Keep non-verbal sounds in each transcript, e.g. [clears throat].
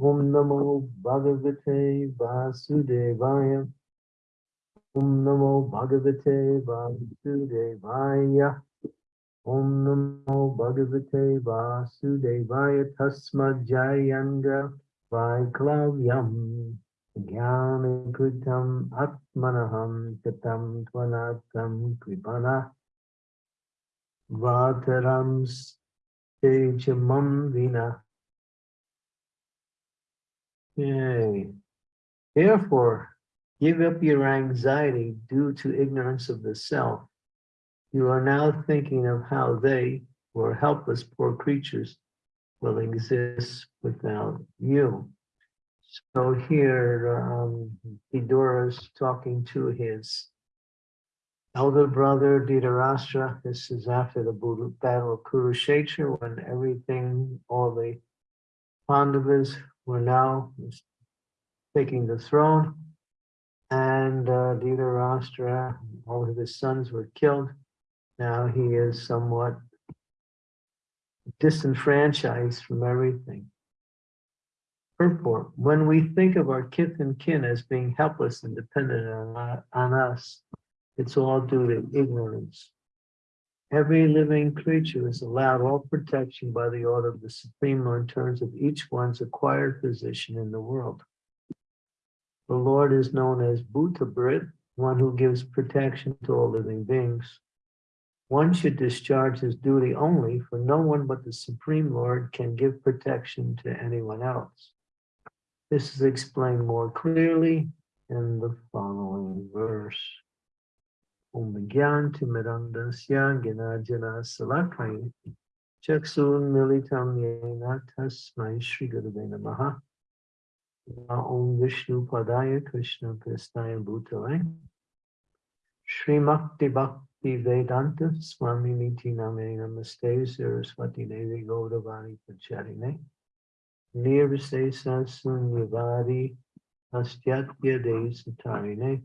Om Namo Bhagavate Vasudevaya. Om Namo Bhagavate Vasudevaya. Om Namo Bhagavate Vasudevaya Tasma Jayanga Vaiklavyam Jnanakritam Atmanaham Katam Tvanatam Kripana Vataram Stejamam Vina. Yay. Therefore, give up your anxiety due to ignorance of the self. You are now thinking of how they, who are helpless poor creatures, will exist without you. So here, um, Vidura's talking to his elder brother Dhritarashtra. This is after the battle of Kurukshetra when everything, all the Pandavas were now taking the throne. And uh, Dhritarashtra, all of his sons were killed. Now he is somewhat disenfranchised from everything. Purport, when we think of our kith and kin as being helpless and dependent on, on us, it's all due to ignorance. Every living creature is allowed all protection by the order of the Supreme Lord in terms of each one's acquired position in the world. The Lord is known as Bhutabrit, one who gives protection to all living beings. One should discharge his duty only, for no one but the Supreme Lord can give protection to anyone else. This is explained more clearly in the following verse. Om Timirandasya Ginajana Salakai Chaksun Militam Yena Tasmai Shri Gurave Namaha Om Vishnu Padaya Krishna Pristaya Bhutale Srimakti Bhakti Vedanta Swami Niti Name Namaste Saraswati Devi Gaudavani Pacharine Nirvase Sunyavadi Astyatya De Satarine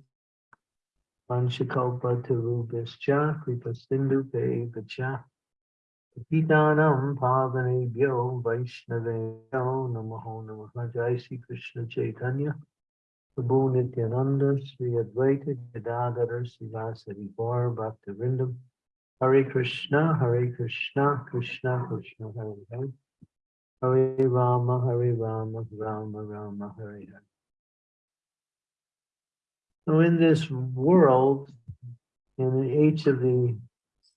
Panchakalpa Tarubhascha Kripa Sindhu Vacha. Pitanam Pavanebhyo Vaishnaveyo Namaho Namaha. Jai Krishna Chaitanya. Prabhu Nityananda, Sri Advaita Bhaktivinoda, Hare Krishna, Hare Krishna, Krishna Krishna, Hare Hare, Hare Rama, Hare Rama, Rama Rama, Hare. So in this world, in each of the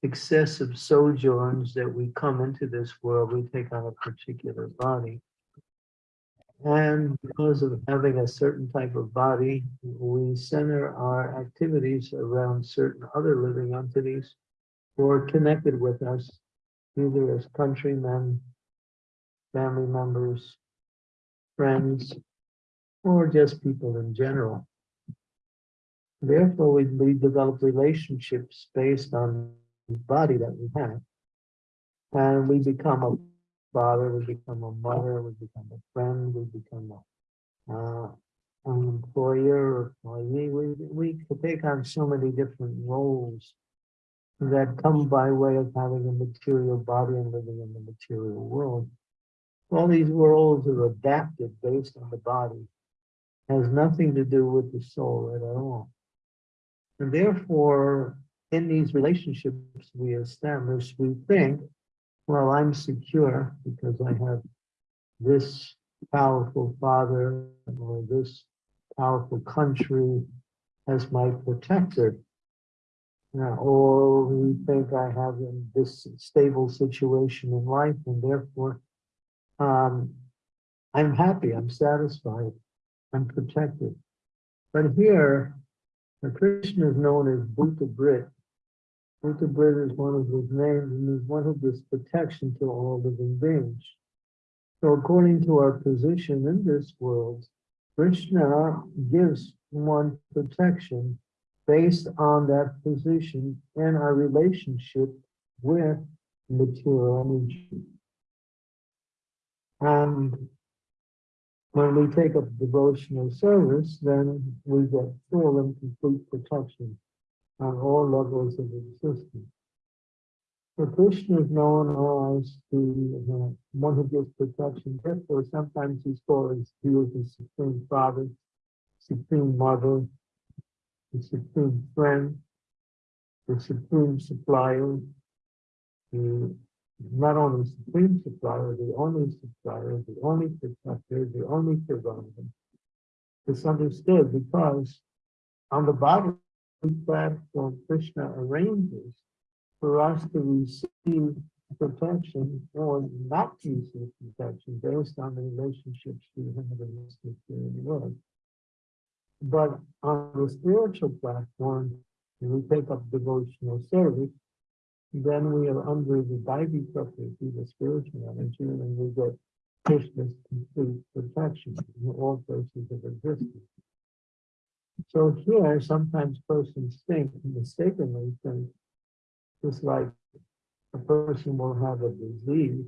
successive sojourns that we come into this world, we take on a particular body. And because of having a certain type of body, we center our activities around certain other living entities who are connected with us, either as countrymen, family members, friends, or just people in general. Therefore, we, we develop relationships based on the body that we have. And we become a father, we become a mother, we become a friend, we become a, uh, an employer, we, we, we take on so many different roles that come by way of having a material body and living in the material world. All these worlds are adapted based on the body, it has nothing to do with the soul at all. And therefore, in these relationships we establish, we think well, I'm secure because I have this powerful father or this powerful country as my protector. Or we think I have this stable situation in life and therefore um, I'm happy, I'm satisfied, I'm protected. But here, Krishna is known as Bhuta Brit, Brit is one of his names and is one who gives protection to all living beings. So according to our position in this world, Krishna gives one protection based on that position and our relationship with material energy. And when we take up devotional service, then we get full and complete protection on all levels of existence. So Krishna is known as the uh, one who gives protection. Therefore, sometimes he's called as he is the supreme father, supreme mother, the supreme friend, the supreme supplier, the not only supreme supplier, the only supplier, the only protector, the only provider. It's understood because on the bottom platform, Krishna arranges for us to receive protection or not receive protection based on the relationships we have in this material world. But on the spiritual platform, we take up devotional service, then we are under the Daivi Prakriti, the spiritual energy, and we get Krishna's complete protection in all places of existence. So here, sometimes persons think, mistakenly think, just like a person will have a disease,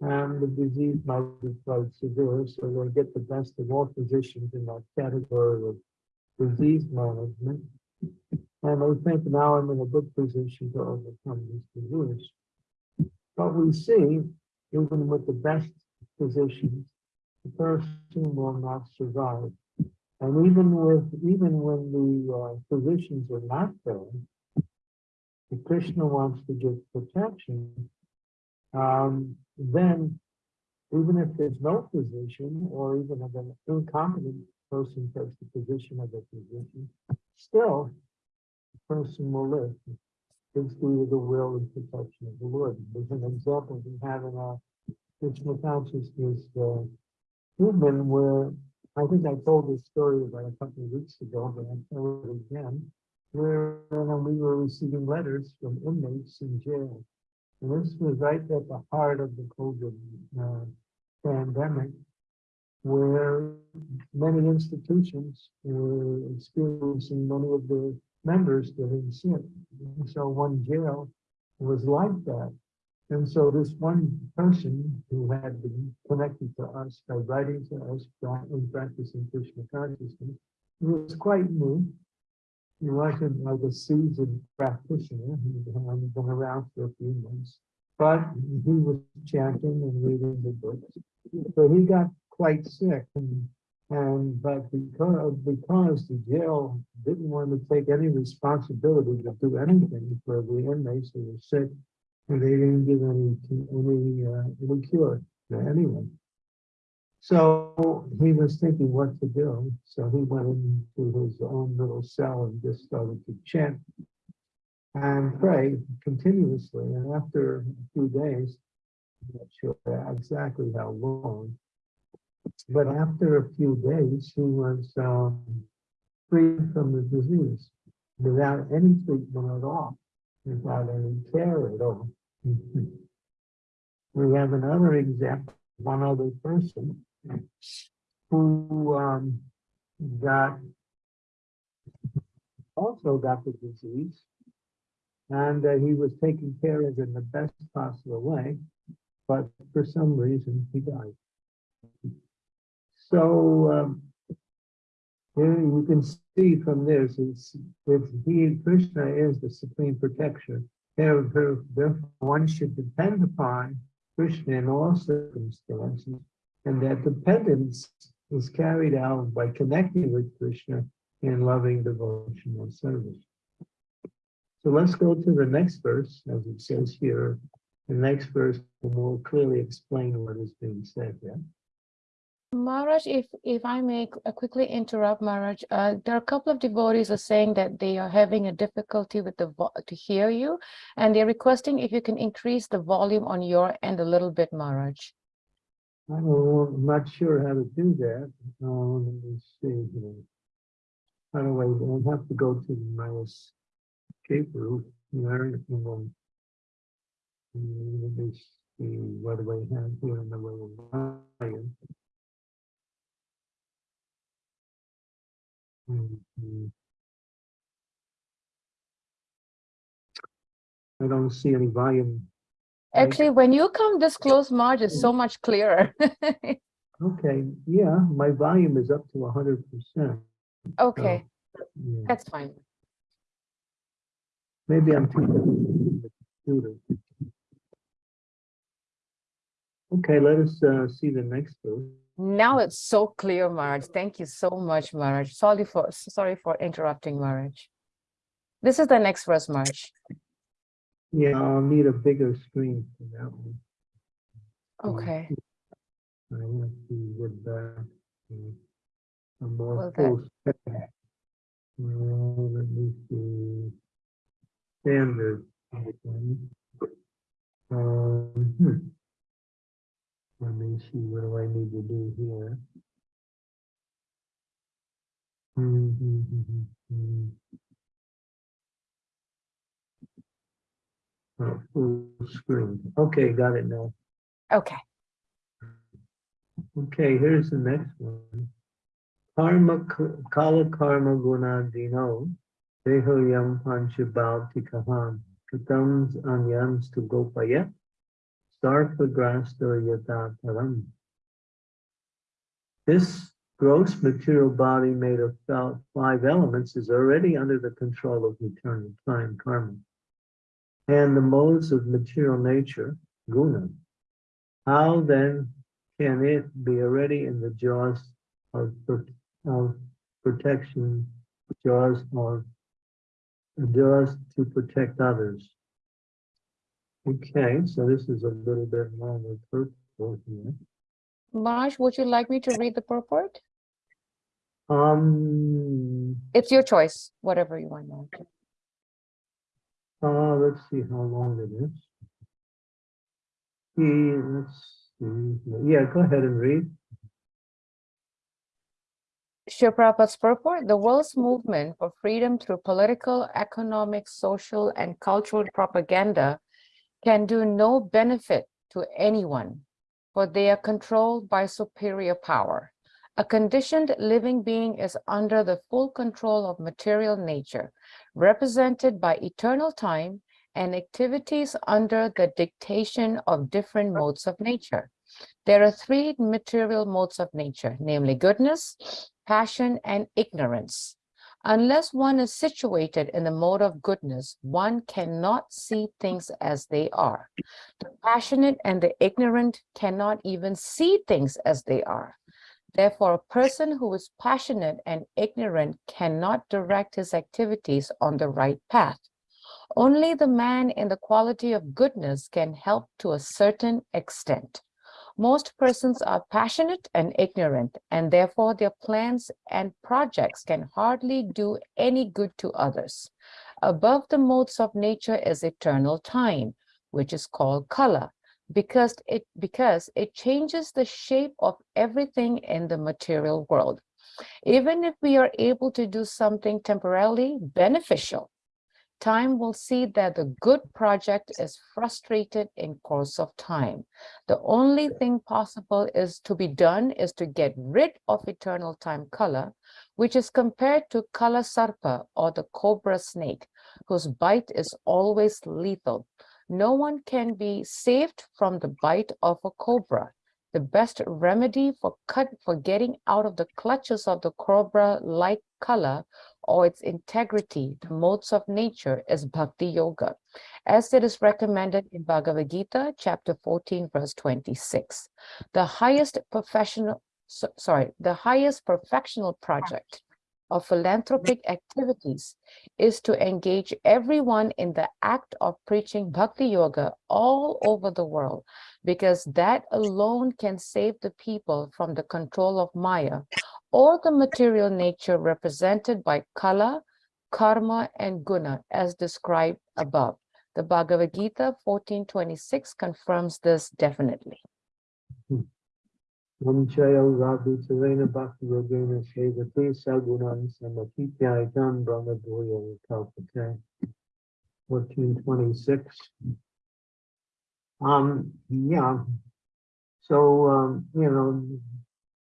and the disease might be quite severe, so they'll get the best of all physicians in that category of disease management. And they think now I'm in a good position to overcome this disease. But we see, even with the best physicians, the person will not survive. And even with, even when the uh, physicians are not there, if Krishna wants to give protection, um, then even if there's no physician, or even if an incompetent person takes the position of a physician, still, person will live. It's due to the will and protection of the Lord. There's an example we have in our Krishna consciousness uh, movement where I think I told this story about a couple of weeks ago, but I'll tell it again where uh, we were receiving letters from inmates in jail. And this was right at the heart of the COVID uh, pandemic, where many institutions were experiencing many of their members getting sick. And so one jail was like that. And so this one person who had been connected to us by writing to us practicing Krishna consciousness was quite new he wasn't like a seasoned practitioner. He had been around for a few months, but he was chanting and reading the books. So he got quite sick and and but because because the jail didn't want to take any responsibility to do anything for the inmates who were sick, and they didn't give any any uh, any cure to anyone. So he was thinking what to do. So he went into his own little cell and just started to chant and pray continuously. And after a few days, I'm not sure exactly how long, but after a few days, he was um, free from the disease without any treatment at all, without any care at all. we have another example, one other person who um, got also got the disease, and uh, he was taken care of in the best possible way, but for some reason he died. So um, you can see from this, it's, it's he, Krishna is the supreme protector. Therefore, one should depend upon Krishna in all circumstances and that dependence is carried out by connecting with Krishna in loving devotional service. So let's go to the next verse, as it says here. The next verse will more clearly explain what is being said there. Maharaj, if if I may uh, quickly interrupt, Maharaj, uh, there are a couple of devotees are saying that they are having a difficulty with the to hear you, and they're requesting if you can increase the volume on your end a little bit, Maharaj. I'm not sure how to do that. Uh, let me see here. By the way, I'll have to go to my escape route then mm, let me see what do I have here in the way of volume. Mhm. I don't see any volume. Actually, when you come this close, Maharaj, is so much clearer. [laughs] Okay, yeah, my volume is up to hundred percent. Okay, that's fine. Maybe I'm too. student. Okay, let us uh, see the next verse. Now it's so clear, Maharaj. Thank you so much, Maharaj. Sorry for sorry for interrupting, Maharaj. This is the next verse, Maharaj. Yeah, I'll need a bigger screen for that one. Okay. I want to get back to a more that- full. Well, let me see. Standard. Um, hmm. Let me see, what do I need to do here? Mm -hmm, hmm, hmm, hmm, hmm. Oh, Full screen. Okay, got it now. Okay. Okay, here's the next one. Karma, kala karma guna dino, dehoyam panchabhavti kaham, katams anyams to gopaya, This gross material body made of five elements is already under the control of eternal time karma. And the modes of material nature, guna. How then can it be already in the jaws of, of protection, jaws of, jaws to protect others? Okay, so this is a little bit longer purpose here. Would you like me to read the purport? Um, It's your choice, whatever you want. Uh, let's see how long it is. Yeah, let's see, yeah, go ahead and read. Srila Prabhupada's purport, the world's movement for freedom through political, economic, social, and cultural propaganda can do no benefit to anyone, for they are controlled by superior power. A conditioned living being is under the full control of material nature, represented by eternal time and activities under the dictation of different modes of nature. There are three material modes of nature, namely goodness, passion, and ignorance. Unless one is situated in the mode of goodness, one cannot see things as they are. The passionate and the ignorant cannot even see things as they are. Therefore, a person who is passionate and ignorant cannot direct his activities on the right path. Only the man in the quality of goodness can help to a certain extent. Most persons are passionate and ignorant, and therefore their plans and projects can hardly do any good to others. Above the modes of nature is eternal time, which is called kala, because it, because it changes the shape of everything in the material world. Even if we are able to do something temporarily beneficial, time will see that the good project is frustrated in course of time. The only thing possible is to be done is to get rid of eternal time kala, which is compared to kala sarpa or the cobra snake, whose bite is always lethal. No one can be saved from the bite of a cobra. The best remedy for cut for getting out of the clutches of the cobra-like kala or its integrity, the modes of nature, is bhakti yoga, as it is recommended in Bhagavad Gita, chapter 14, verse 26. The highest professional, so- sorry, the highest professional project of philanthropic activities is to engage everyone in the act of preaching bhakti yoga all over the world, because that alone can save the people from the control of Maya or the material nature represented by kala, karma, and guna as described above. The Bhagavad Gita 1426 confirms this definitely. Kalpate. Fourteen twenty-six. Um, yeah. So, um, you know,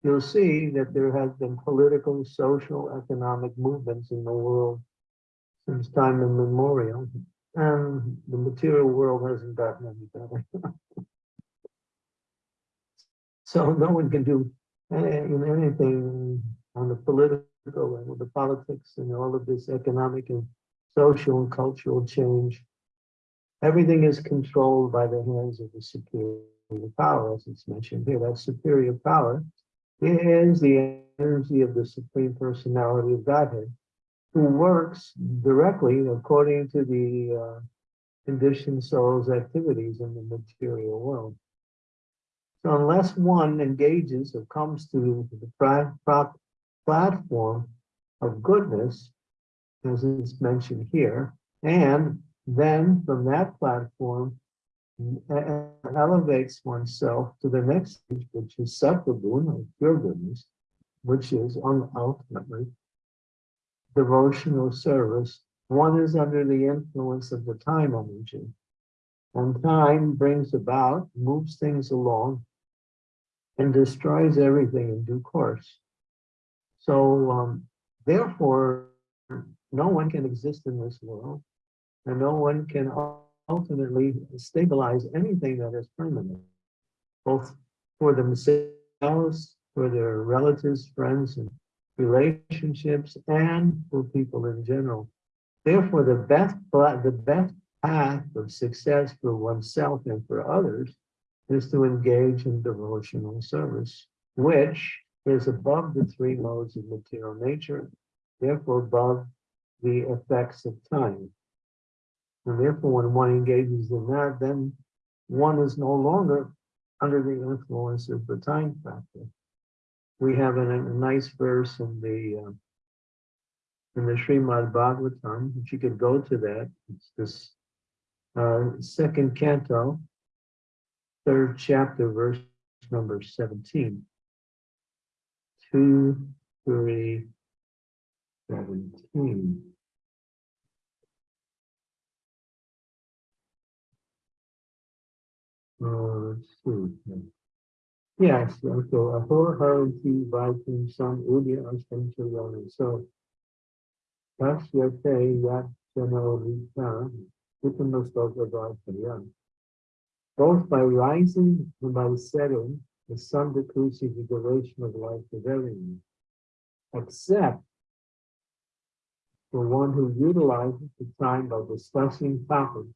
you'll see that there has been political, social, economic movements in the world since time immemorial, and the material world hasn't gotten any better. [laughs] So no one can do anything on the political and the politics and all of this economic and social and cultural change everything is controlled by the hands of the superior power, as it's mentioned here. That superior power is the energy of the Supreme Personality of Godhead, who works directly according to the uh, conditioned soul's activities in the material world. So unless one engages or comes to the platform of goodness, as is mentioned here, and then from that platform e- elevates oneself to the next stage, which is sattva-guna, or pure goodness, which is ultimately devotional service. One is under the influence of the time energy. And time brings about, moves things along, and destroys everything in due course. So um, therefore, no one can exist in this world, and no one can ultimately stabilize anything that is permanent, both for themselves, for their relatives, friends, and relationships, and for people in general. Therefore, the best the best path of success for oneself and for others is to engage in devotional service, which is above the three modes of material nature, therefore above the effects of time. And therefore, when one engages in that, then one is no longer under the influence of the time factor. We have a, a nice verse in the uh, in the Srimad Bhagavatam, if you could go to that, it's this uh, second canto, third chapter, verse number 17. Two, three, seventeen. Uh, see. Yes, so ahor haranti vaitim sam udya astam chayani. So Tasya te yat jano vita Uttamastoka Both by rising and by setting, the sun decreases the duration of life of everyone, except for one who utilizes the time by discussing topics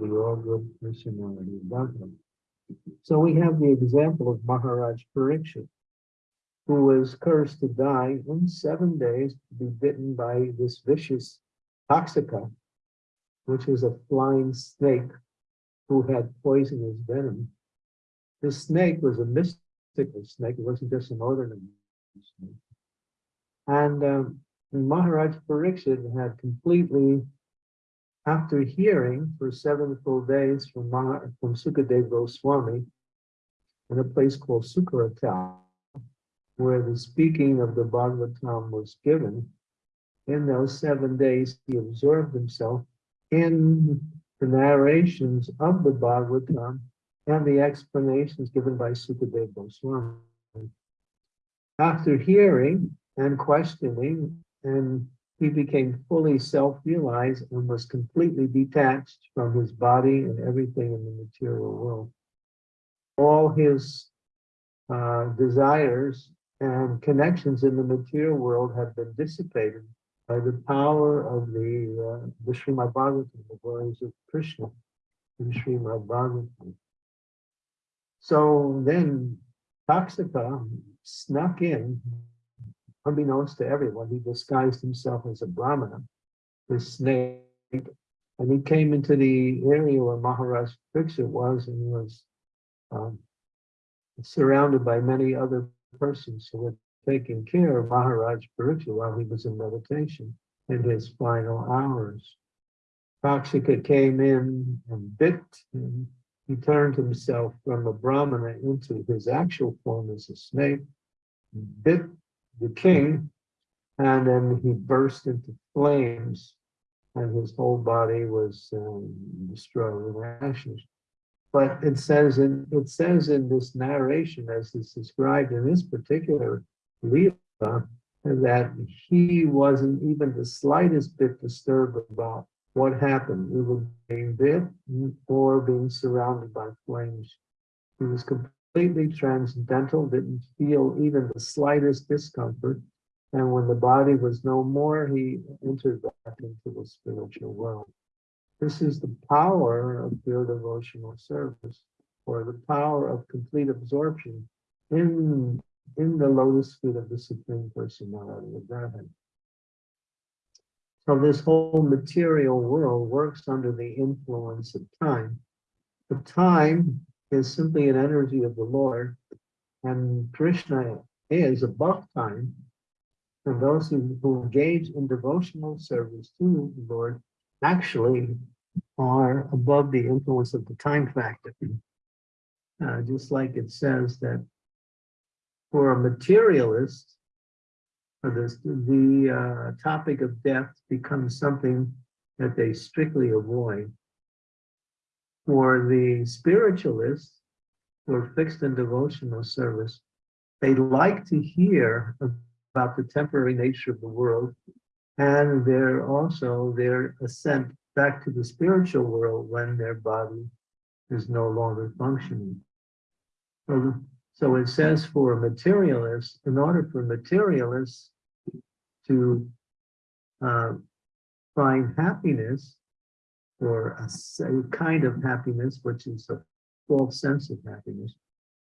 the all good personality of Godhead. So we have the example of Maharaj Parikshit, who was cursed to die in seven days to be bitten by this vicious Takshaka, which is a flying snake who had poisonous venom. This snake was a mystical snake. It wasn't just an ordinary snake. And um, Maharaj Pariksit had completely, after hearing for seven full days from, Mah from Sukadev Goswami in a place called Sukaratal, where the speaking of the Bhagavatam was given, in those seven days he absorbed himself in the narrations of the Bhagavatam and the explanations given by Sukadeva Goswami. After hearing and questioning, and he became fully self-realized and was completely detached from his body and everything in the material world. All his uh, desires and connections in the material world have been dissipated by the power of the, uh, the Srimad Bhagavatam, the glories of Krishna in Srimad Bhagavatam. So then Taksaka snuck in, unbeknownst to everyone, he disguised himself as a Brahmana, this snake, and he came into the area where Maharaj Pariksit was and was um, surrounded by many other persons who were taking care of Maharaj Pariksit while he was in meditation in his final hours. Takshaka came in and bit him. He turned himself from a Brahmana into his actual form as a snake, bit the king, and then he burst into flames, and his whole body was um, destroyed in ashes. But it says in it says in this narration, as is described in this particular Leela, that he wasn't even the slightest bit disturbed about what happened, either being bit or being surrounded by flames. He was completely transcendental, didn't feel even the slightest discomfort. And when the body was no more, he entered back into the spiritual world. This is the power of pure devotional service, or the power of complete absorption in, in the lotus feet of the Supreme Personality of Godhead. So this whole material world works under the influence of time. The time is simply an energy of the Lord, and Krishna is above time. And those who, who engage in devotional service to the Lord actually are above the influence of the time factor. Uh, just like it says that for a materialist, this, the uh, topic of death becomes something that they strictly avoid. For the spiritualists who are fixed in devotional service, they like to hear about the temporary nature of the world and their also their ascent back to the spiritual world when their body is no longer functioning. So, so it says for materialists, in order for materialists to uh, find happiness or a, kind of happiness, which is a false sense of happiness,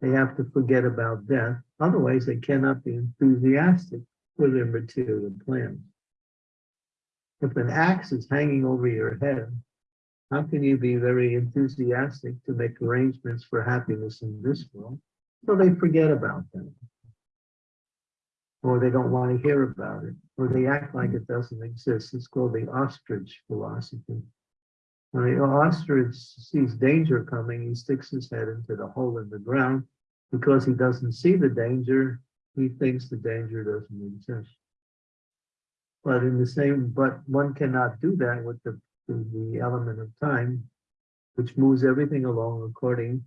they have to forget about death. Otherwise, they cannot be enthusiastic for their material plans. If an axe is hanging over your head, how can you be very enthusiastic to make arrangements for happiness in this world? So they forget about them. Or they don't want to hear about it, or they act like it doesn't exist. It's called the ostrich philosophy. When the ostrich sees danger coming, he sticks his head into the hole in the ground. Because he doesn't see the danger, he thinks the danger doesn't exist. But in the same, but one cannot do that with the, the element of time, which moves everything along according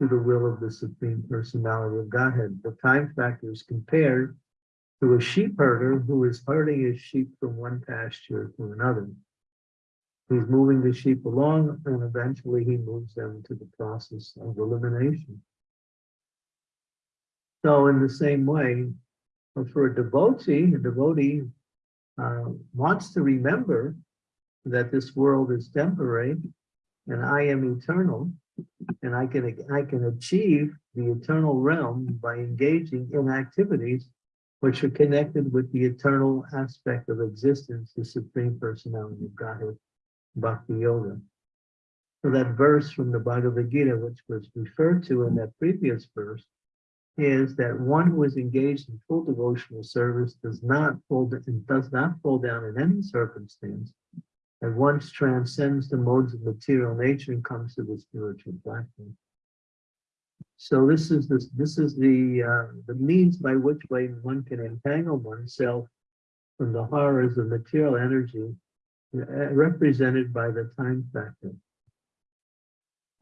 to the will of the Supreme Personality of Godhead. The time factor is compared to a sheep herder who is herding his sheep from one pasture to another. He's moving the sheep along and eventually he moves them to the process of elimination. So in the same way, for a devotee, a devotee uh, wants to remember that this world is temporary and I am eternal and I can I can achieve the eternal realm by engaging in activities which are connected with the eternal aspect of existence, the Supreme Personality of Godhead, Bhakti Yoga. So that verse from the Bhagavad Gita, which was referred to in that previous verse, is that one who is engaged in full devotional service does not fall and does not fall down in any circumstance, and once transcends the modes of material nature and comes to the spiritual platform. So this is this this is the uh, the means by which way one can entangle oneself from the horrors of material energy Uh, represented by the time factor.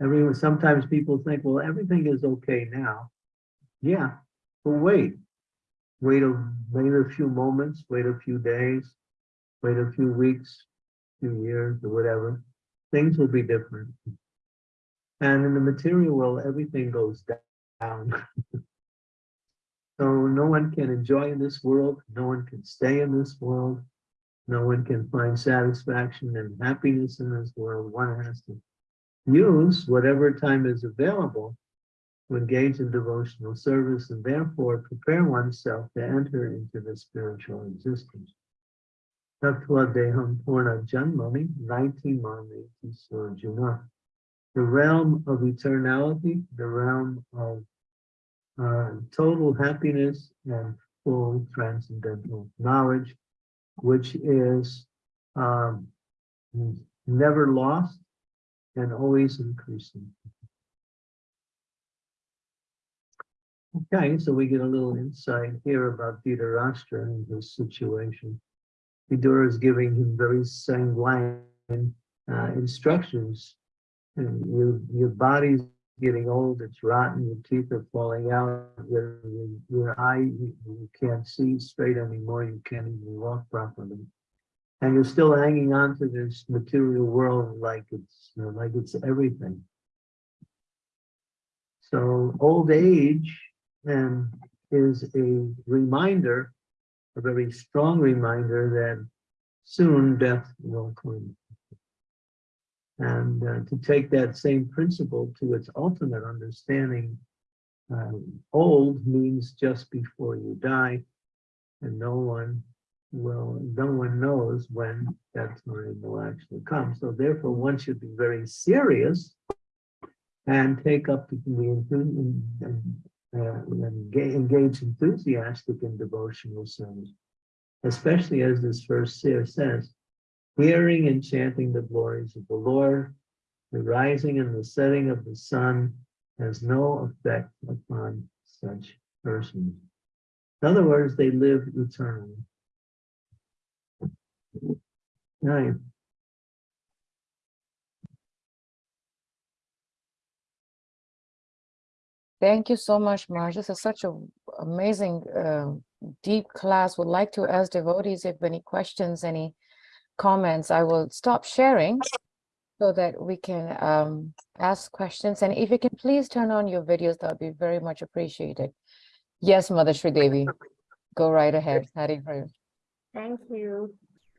Everyone, sometimes people think, well, everything is okay now. Yeah, but wait. Wait a, wait a few moments, wait a few days, wait a few weeks, few years, or whatever. Things will be different. And in the material world, everything goes down. [laughs] so no one can enjoy in this world. No one can stay in this world. No one can find satisfaction and happiness in this world. One has to use whatever time is available to engage in devotional service and therefore prepare oneself to enter into the spiritual existence. Tattva Deham Purna Janmani, 19 Mami Surjuna. The realm of eternality, the realm of uh, total happiness and full transcendental knowledge, which is um, never lost and always increasing. Okay, so we get a little insight here about Dhritarashtra and his situation. Vidura is giving him very sanguine uh, instructions. And your, your body's getting old, it's rotten, your teeth are falling out, your, your eye, you, you can't see straight anymore, you can't even walk properly. And you're still hanging on to this material world like it's you know, like it's everything. So old age and is a reminder, a very strong reminder that soon death will come. And uh, to take that same principle to its ultimate understanding, um, old means just before you die, and no one will, no one knows when that time will actually come. So therefore, one should be very serious and take up the enthu- and, uh, engage enthusiastic in devotional service, especially as this verse here says, hearing and chanting the glories of the Lord, the rising and the setting of the sun has no effect upon such persons. In other words, they live eternally. Right. Thank you so much, Marge. This is such an amazing, uh, deep class. Would like to ask devotees if any questions, any comments. I will stop sharing so that we can um, ask questions. And if you can please turn on your videos, that would be very much appreciated. Yes, Mother Sri Devi, go right ahead. Hari Hari. Thank you.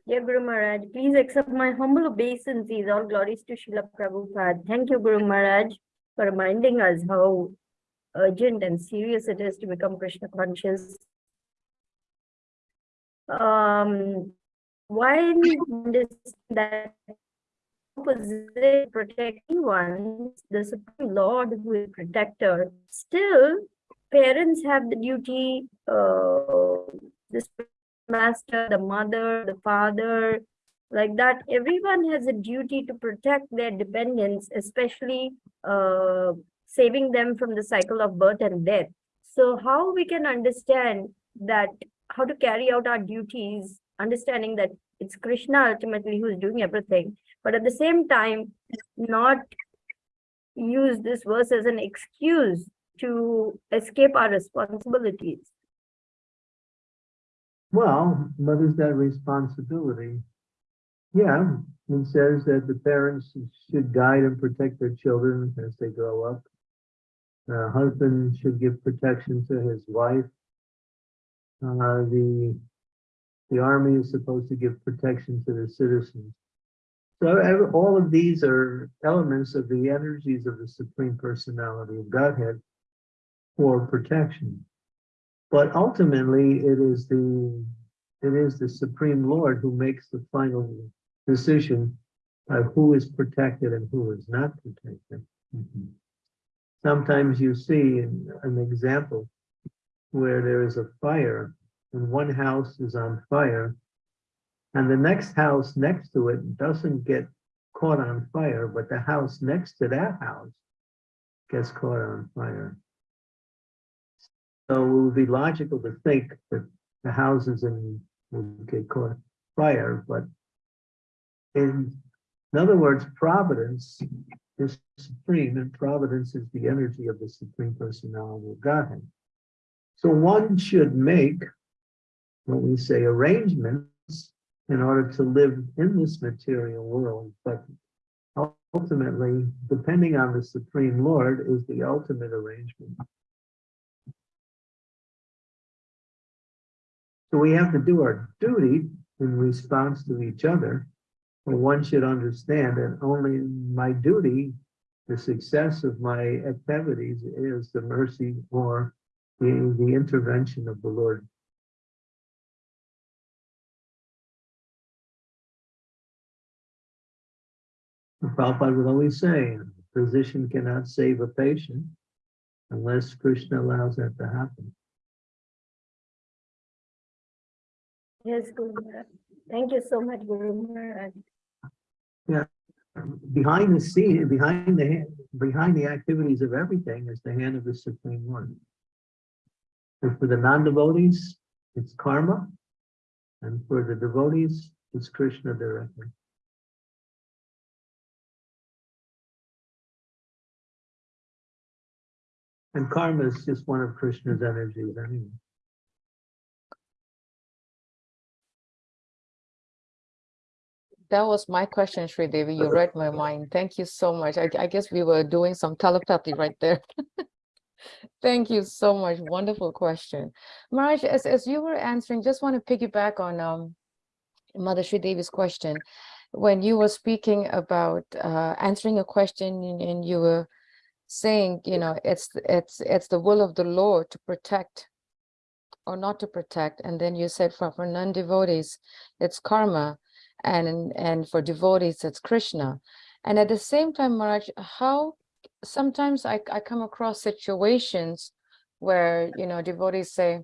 Dear Guru Maharaj, please accept my humble obeisances. All glories to Srila Prabhupada. Thank you, Guru Maharaj, for reminding us how urgent and serious it is to become Krishna conscious. Um, we understand that opposite protecting ones, the Supreme Lord who is protector, still parents have the duty, uh, this master, the mother, the father, like that. Everyone has a duty to protect their dependents, especially uh, saving them from the cycle of birth and death. So how we can understand that, how to carry out our duties, understanding that it's Krishna ultimately who's doing everything, but at the same time, not use this verse as an excuse to escape our responsibilities. Well, what is that responsibility? Yeah, it says that the parents should guide and protect their children as they grow up. The husband should give protection to his wife. Uh, the, the army is supposed to give protection to the citizens. So all of these are elements of the energies of the Supreme Personality of Godhead for protection. But ultimately, it is the, it is the Supreme Lord who makes the final decision of who is protected and who is not protected. Mhm. Sometimes you see an, an example where there is a fire and one house is on fire and the next house next to it doesn't get caught on fire, but the house next to that house gets caught on fire. So it would be logical to think that the houses in would get caught fire, but in, in other words, providence is supreme, and providence is the energy of the supreme personality of Godhead. So one should make, when we say arrangements, in order to live in this material world, but ultimately, depending on the Supreme Lord, is the ultimate arrangement. So we have to do our duty in response to each other. But one should understand that only my duty, the success of my activities is the mercy or the, the intervention of the Lord. Prabhupada would always say, a physician cannot save a patient unless Krishna allows that to happen. Yes, Guru Maharaj. Thank you so much, Guru Maharaj. behind the scene, behind the, hand- behind the activities of everything is the hand of the Supreme Lord. And for the non-devotees, it's karma. And for the devotees, it's Krishna directly. And karma is just one of Krishna's energies anyway. That was my question, Sri Devi. You read my mind. Thank you so much. I, I guess we were doing some telepathy right there. [laughs] Thank you so much. Wonderful question. Maraj, as, as you were answering, just want to piggyback on um, Mother Sri Devi's question. when you were speaking about uh, answering a question and, and you were saying, you know, it's it's it's the will of the Lord to protect or not to protect. And then you said for, for non-devotees, it's karma. And and for devotees, it's Krishna. And at the same time, Maharaj, how sometimes I, I come across situations where, you know, devotees say,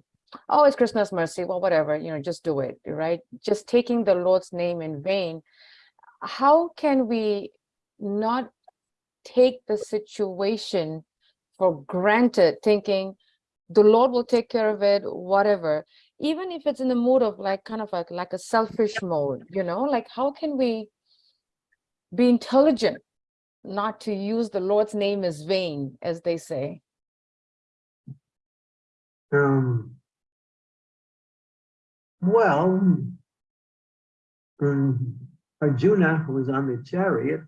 oh, it's Krishna's mercy. Well, whatever, you know, just do it, right? Just taking the Lord's name in vain. How can we not take the situation for granted, thinking the Lord will take care of it, whatever, even if it's in the mood of like kind of like like a selfish mode, you know, like how can we be intelligent not to use the Lord's name as vain, as they say? Um. Well. um, Arjuna was on the chariot.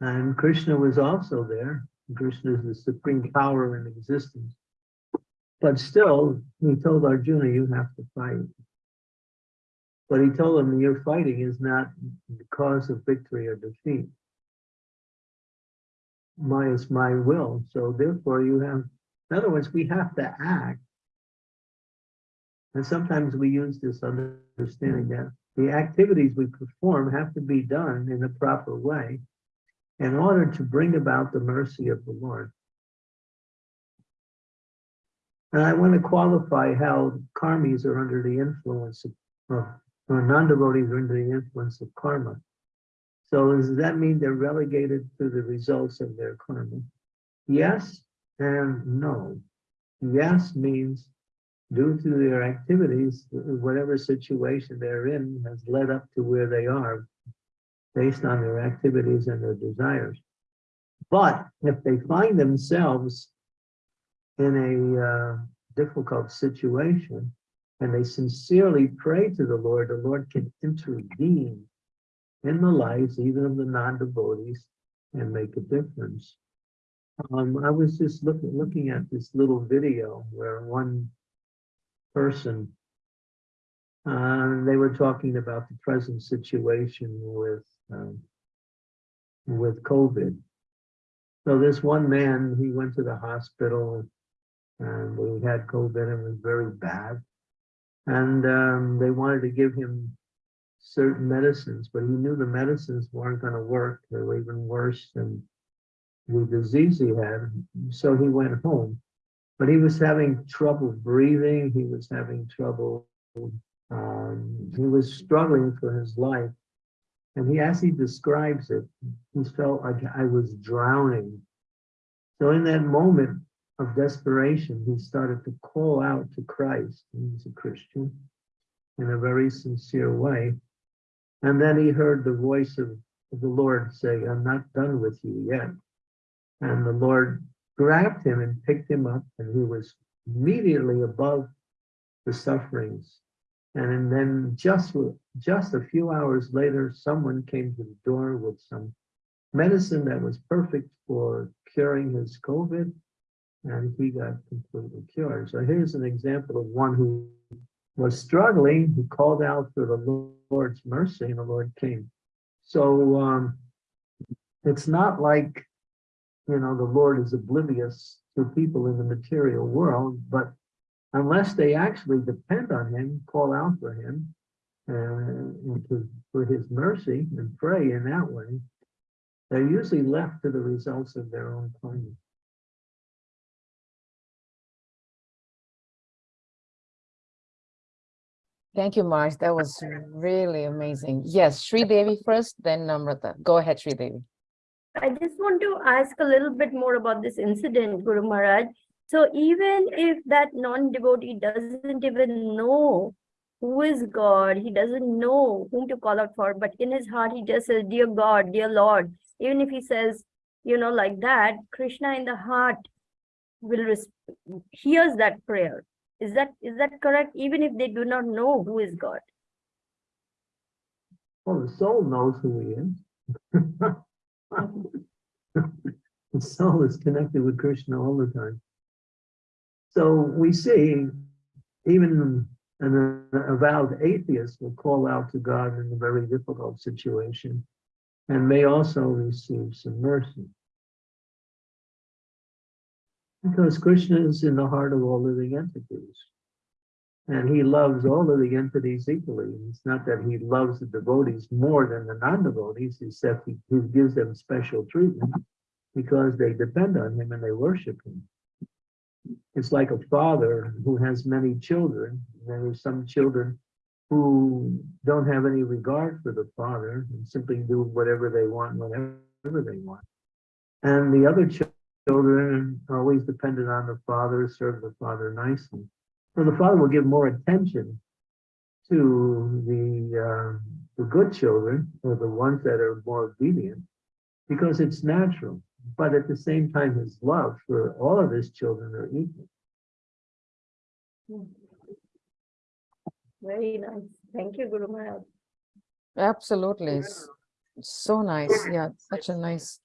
And Krishna was also there. Krishna is the supreme power in existence. But still, he told Arjuna, you have to fight. But he told him, your fighting is not the cause of victory or defeat. My is my will. So therefore you have, in other words, we have to act. And sometimes we use this understanding that the activities we perform have to be done in a proper way in order to bring about the mercy of the Lord. And I want to qualify how karmis are under the influence of, or non-devotees are under the influence of karma. So does that mean they're relegated to the results of their karma? Yes and no. Yes means due to their activities, whatever situation they're in has led up to where they are based on their activities and their desires. But if they find themselves in a uh, difficult situation and they sincerely pray to the Lord, the Lord can intervene in the lives even of the non-devotees and make a difference. Um, I was just looking looking at this little video where one person uh, they were talking about the present situation with um, with COVID. So this one man, he went to the hospital and he had COVID and it was very bad. And um, they wanted to give him certain medicines, but he knew the medicines weren't going to work. They were even worse than the disease he had. So he went home. But he was having trouble breathing. He was having trouble. Um, he was struggling for his life. And he, as he describes it, he felt like I was drowning. So in that moment of desperation, he started to call out to Christ. He's a Christian in a very sincere way. And then he heard the voice of, of the Lord say, I'm not done with you yet. And the Lord grabbed him and picked him up, and he was immediately above the sufferings. And then just, just a few hours later, someone came to the door with some medicine that was perfect for curing his COVID, and he got completely cured. So here's an example of one who was struggling, who called out for the Lord's mercy, and the Lord came. So um, it's not like you know, the Lord is oblivious to people in the material world, but unless they actually depend on him, call out for him, uh, and to, for his mercy and pray in that way, they're usually left to the results of their own karma. Thank you, Marge. That was really amazing. Yes, Sri Devi first, then Namrata. Go ahead, Sri Devi. I just want to ask a little bit more about this incident, Guru Maharaj. So even if that non-devotee doesn't even know who is God, he doesn't know whom to call out for, but in his heart he just says, dear God, dear Lord, even if he says, you know, like that, Krishna in the heart will hears that prayer. Is that is that correct? Even if they do not know who is God. Well, the soul knows who he is. [laughs] Mm-hmm. the soul is connected with Krishna all the time. So we see, even an avowed atheist will call out to God in a very difficult situation and may also receive some mercy. Because Krishna is in the heart of all living entities. And he loves all of the entities equally. It's not that he loves the devotees more than the non-devotees, except he, he gives them special treatment because they depend on him and they worship him. It's like a father who has many children. There are some children who don't have any regard for the father and simply do whatever they want whenever they want. And the other children are always dependent on the father, serve the father nicely. So the father will give more attention to the uh, the good children or the ones that are more obedient because it's natural. But at the same time, his love for all of his children are equal. Very nice. Thank you, Guru Maharaj. Absolutely. So nice. Yeah, such a nice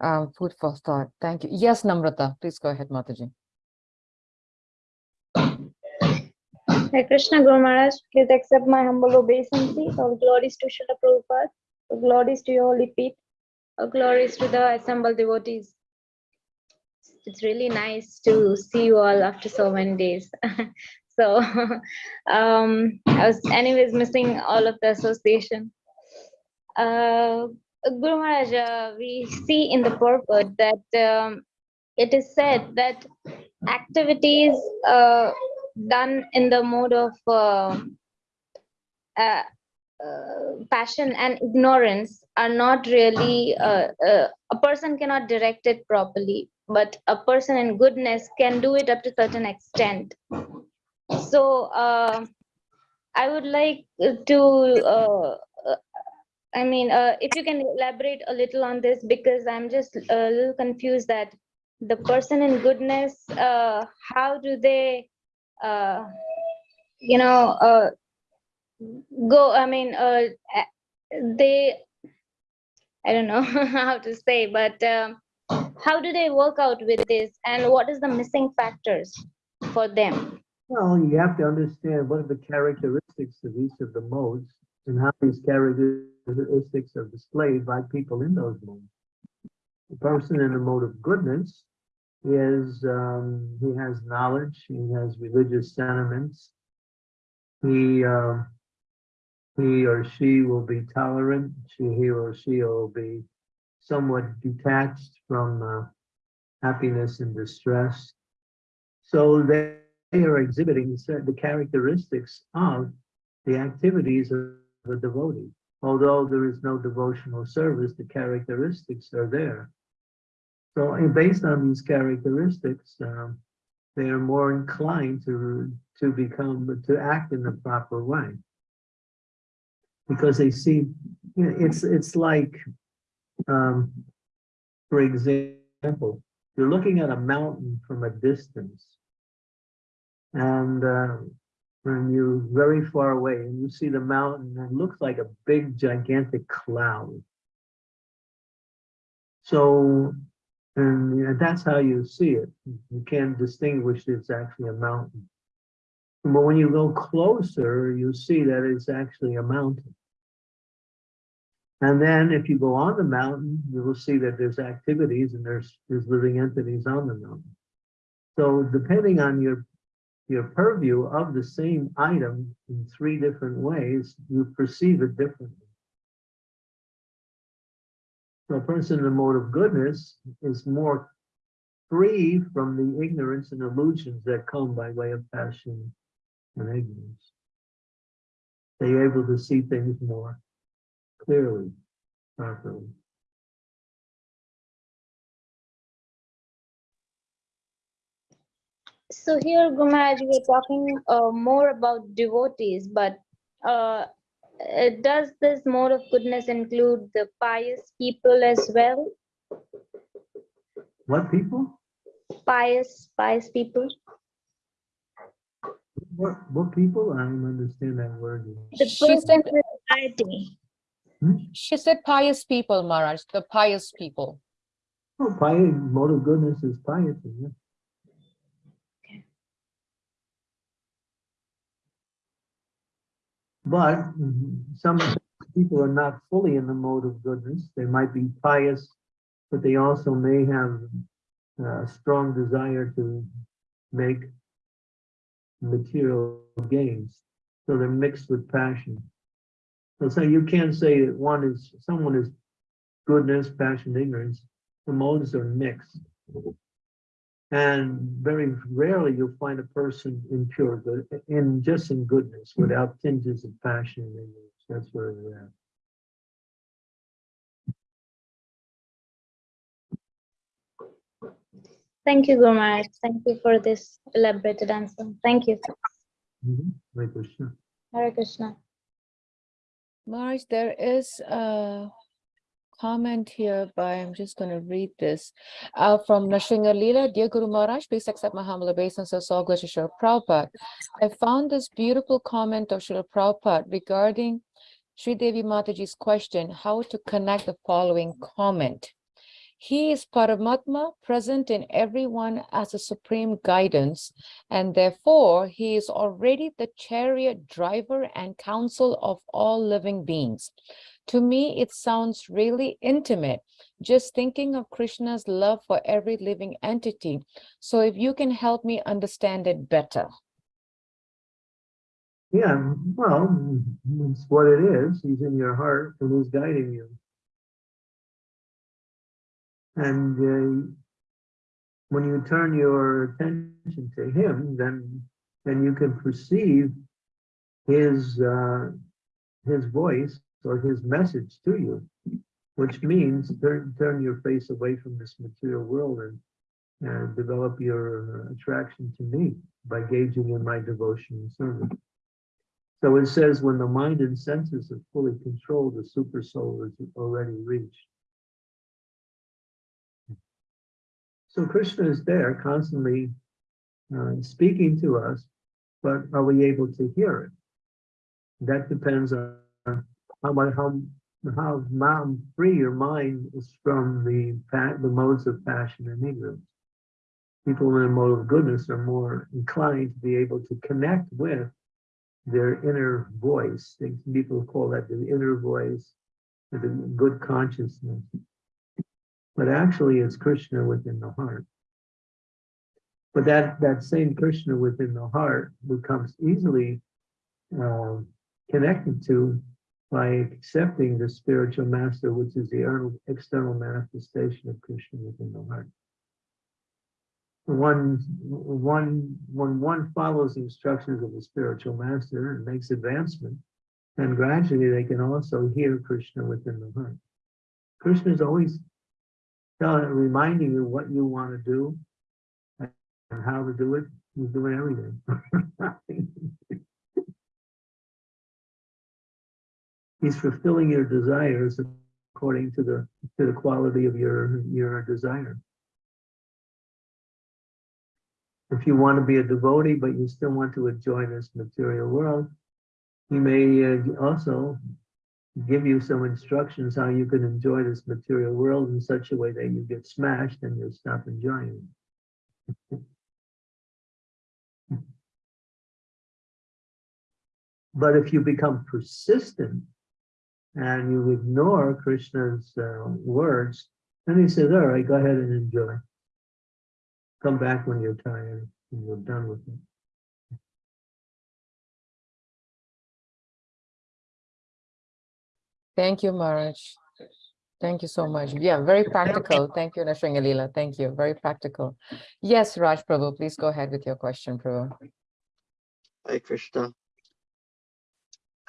um, food for thought. Thank you. Yes, Namrata, please go ahead, Mataji. Hare Krishna Guru Maharaj, please accept my humble obeisance. All glories to Srila Prabhupada, all glories to your holy feet, all glories to the assembled devotees. It's really nice to see you all after so many days. [laughs] so [laughs] um, I was anyways missing all of the association. Uh, Guru Maharaj, uh, we see in the purport that um, it is said that activities uh, done in the mode of uh, uh, passion and ignorance are not really uh, uh, a person cannot direct it properly but a person in goodness can do it up to certain extent. So uh, i would like to uh, uh, i mean uh, if you can elaborate a little on this because i'm just a little confused that the person in goodness uh, how do they uh, you know, uh, go, I mean, uh, they, I don't know [laughs] how to say, but um, how do they work out with this and what is the missing factors for them? Well, you have to understand what are the characteristics of each of the modes and how these characteristics are displayed by people in those modes. The person in the mode of goodness is, um, he has knowledge, he has religious sentiments. He, uh, he or she will be tolerant, she, he or she will be somewhat detached from, uh, happiness and distress. So they are exhibiting the characteristics of the activities of the devotee. Although there is no devotional service, the characteristics are there. So based on these characteristics, um, they are more inclined to, to become, to act in the proper way. Because they see, you know, it's, it's like, um, for example, you're looking at a mountain from a distance. And uh, when you're very far away and you see the mountain, it looks like a big gigantic cloud. So, and you know, that's how you see it. You can't distinguish it's actually a mountain. But when you go closer, you see that it's actually a mountain. And then if you go on the mountain, you will see that there's activities and there's, there's living entities on the mountain. So depending on your your purview of the same item in three different ways, you perceive it differently. So a person in the mode of goodness is more free from the ignorance and illusions that come by way of passion and ignorance. They're able to see things more clearly, properly. So here, Guru Maharaj, we are talking uh, more about devotees, but uh, uh, does this mode of goodness include the pious people as well? What people? Pious, pious people? What, what people? I don't understand that word. The She person said, with hmm? piety. she said pious people, Maharaj, the pious people. Oh, piety, mode of goodness is piety, yeah. But some people are not fully in the mode of goodness. They might be pious, but they also may have a strong desire to make material gains. So they're mixed with passion. So, so you can't say that one is, someone is goodness, passion, ignorance. The modes are mixed. And very rarely you'll find a person in pure good, in just in goodness, without tinges of passion and ignorance. That's where they're at. Thank you, Guru Maharaj. Thank you for this elaborated answer. Thank you. Mhm. Hare Krishna. Hare Krishna. Marge, there is a comment here by, I'm just going to read this, uh, from Nashinga Leela. Dear Guru Maharaj, please accept my humble obeisances, all glory to Srila Prabhupada. I found this beautiful comment of Srila Prabhupada regarding Sri Devi Mataji's question, how to connect the following comment. He is Paramatma, present in everyone as a supreme guidance, and therefore he is already the chariot driver and counsel of all living beings. To me, it sounds really intimate, just thinking of Krishna's love for every living entity. So if you can help me understand it better. Yeah, well, it's what it is. He's in your heart and he's guiding you. And uh, when you turn your attention to him, then then you can perceive his uh, his voice or his message to you, which means turn turn your face away from this material world and and develop your attraction to me by gauging in my devotion and service. So it says when the mind and senses are fully controlled, the super soul is already reached. So Krishna is there constantly uh, speaking to us, but are we able to hear it? That depends on how much how how how free your mind is from the the modes of passion and ignorance. People in a mode of goodness are more inclined to be able to connect with their inner voice. People call that the inner voice, the good consciousness. But actually, it's Krishna within the heart. But that that same Krishna within the heart becomes easily uh, connected to by accepting the spiritual master, which is the external manifestation of Krishna within the heart. One, one, when one follows the instructions of the spiritual master and makes advancement, then gradually they can also hear Krishna within the heart. Krishna is always reminding you what you want to do and how to do it. He's doing everything. [laughs] He's fulfilling your desires according to the to the quality of your your desire. If you want to be a devotee, but you still want to enjoy this material world, he may uh, also give you some instructions how you can enjoy this material world in such a way that you get smashed and you stop enjoying it. but if you become persistent and you ignore Krishna's uh, words, then he says, all right, go ahead and enjoy. Come back when you're tired and you're done with it. Thank you, Maharaj. Thank you so much. Yeah, very practical. Thank you, Nashringalila. Thank you. Very practical. Yes, Raj Prabhu, please go ahead with your question, Prabhu. Hare Krishna.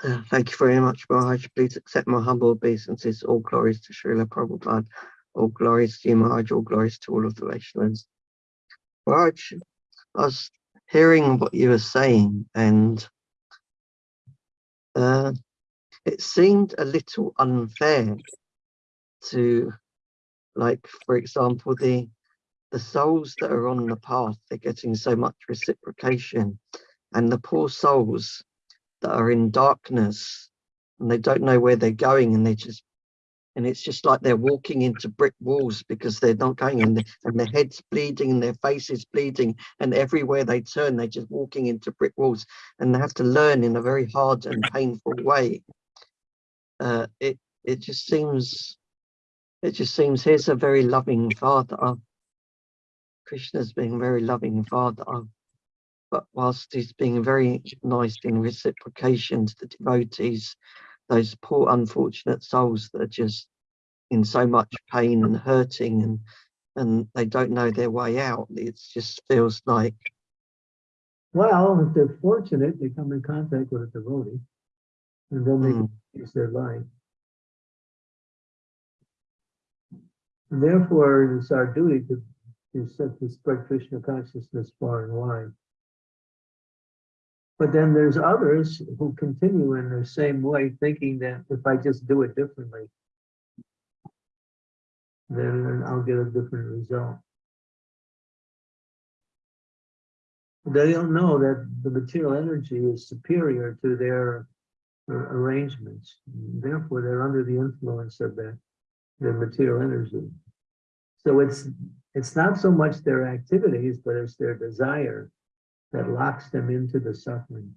Uh, Thank you very much, Maharaj. Please accept my humble obeisances. All glories to Srila Prabhupada. All glories to you, Maharaj. All glories to all of the Vaishnavas. Maharaj, I was hearing what you were saying and uh, it seemed a little unfair to, like, for example, the the souls that are on the path, they're getting so much reciprocation and the poor souls that are in darkness and they don't know where they're going and they're just and it's just like they're walking into brick walls because they're not going in the, and their head's bleeding and their face is bleeding and everywhere they turn they're just walking into brick walls and they have to learn in a very hard and painful way uh it it just seems it just seems here's a very loving father krishna's being a very loving father but whilst he's being very nice in reciprocation to the devotees those poor unfortunate souls that are just in so much pain and hurting and and they don't know their way out it just feels like Well, if they're fortunate, they come in contact with a devotee. And then they mm, use their life. And therefore, it's our duty to, to set Krishna consciousness far and wide. But then there's others who continue in the same way, thinking that if I just do it differently, then I'll get a different result. They don't know that the material energy is superior to their arrangements. Therefore, they're under the influence of that, their material energy. So it's, it's not so much their activities, but it's their desire that locks them into the suffering.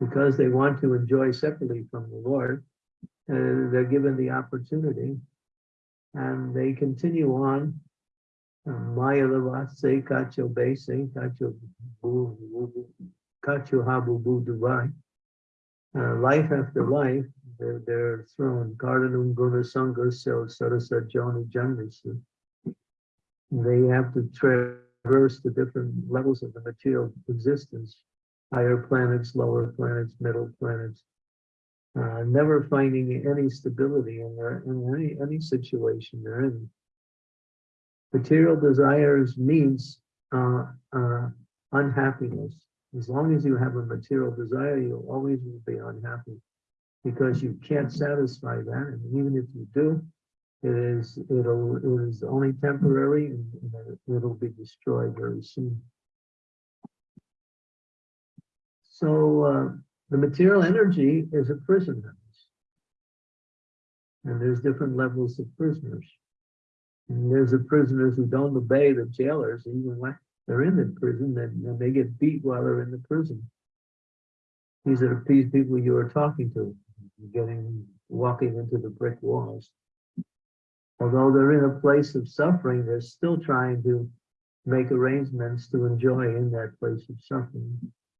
Because they want to enjoy separately from the Lord, uh, they're given the opportunity and they continue on. Maya lavase kacho base, kacho kacho habu bu dubai. Uh, Life after life, they're, they're thrown. Gardanum sarasa joni jandasu. They have to traverse the different levels of the material existence. Higher planets, lower planets, middle planets, uh, never finding any stability in their, in any, any situation they're in. Material desires means, uh, uh, unhappiness. As long as you have a material desire, you always will be unhappy because you can't satisfy that. And even if you do, it is, it'll, it is only temporary and it'll be destroyed very soon. So, uh, the material energy is a prison house. And there's different levels of prisoners. And there's the prisoners who don't obey the jailers, even when they're in the prison, then, then they get beat while they're in the prison. These are these people you are talking to, getting, walking into the brick walls. Although they're in a place of suffering, they're still trying to make arrangements to enjoy in that place of suffering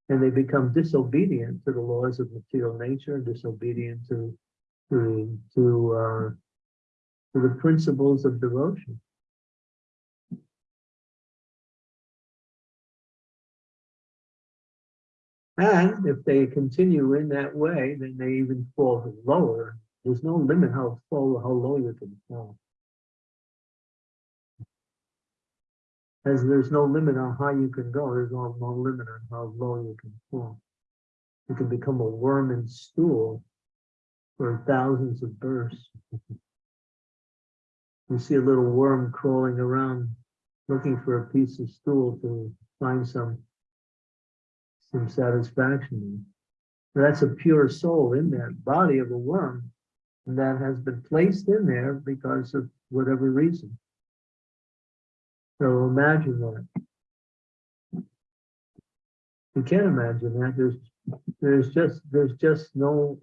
and they become disobedient to the laws of material nature, disobedient to to to uh, to the principles of devotion. And if they continue in that way, then they even fall lower. There's no limit how how low you can fall. As there's no limit on how you can go, there's no, no limit on how low you can fall. You can become a worm in stool for thousands of births. You see a little worm crawling around looking for a piece of stool to find some some satisfaction. That's a pure soul in that body of a worm that has been placed in there because of whatever reason. So imagine that. You can't imagine that. There's there's just there's just no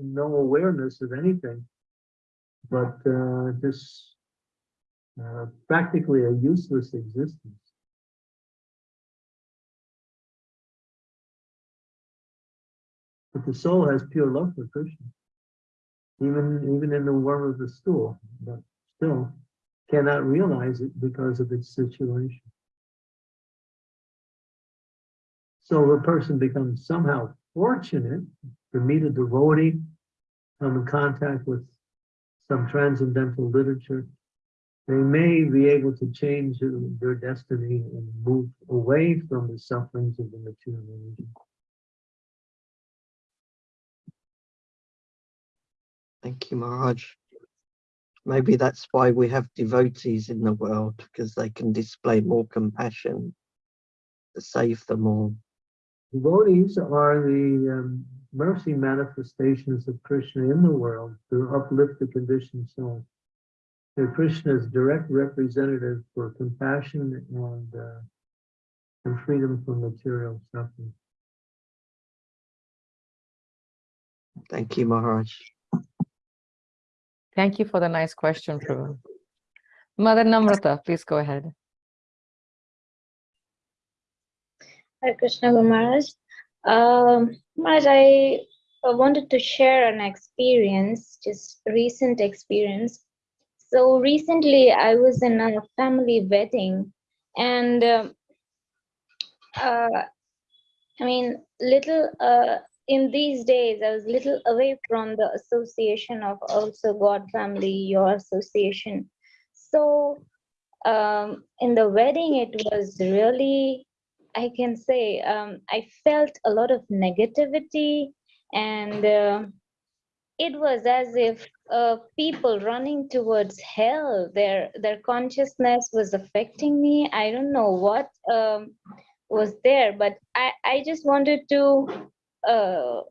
no awareness of anything, but uh, this uh, practically a useless existence. The soul has pure love for Krishna, even even in the worm of the stool, but still cannot realize it because of its situation. So the person becomes somehow fortunate to meet a devotee, come in contact with some transcendental literature. They may be able to change their destiny and move away from the sufferings of the material energy. Thank you maharaj maybe that's why we have devotees in the world because they can display more compassion to save them all Devotees are the um, mercy manifestations of Krishna in the world to uplift the conditioned soul. So Krishna is direct representative for compassion and, uh, and freedom from material suffering. Thank you, Maharaj. Thank you for the nice question, Prabhu. Mother Namrata, please go ahead. Hare, Krishna Maharaj. Um, Maharaj, I uh, wanted to share an experience, just recent experience. So recently I was in a family wedding and um, uh, I mean, little uh, in these days, I was little away from the association of also God family, your association. So um, in the wedding, it was really I can say um, I felt a lot of negativity and uh, it was as if uh, people running towards hell, their, their consciousness was affecting me. I don't know what um, was there, but I, I just wanted to uh,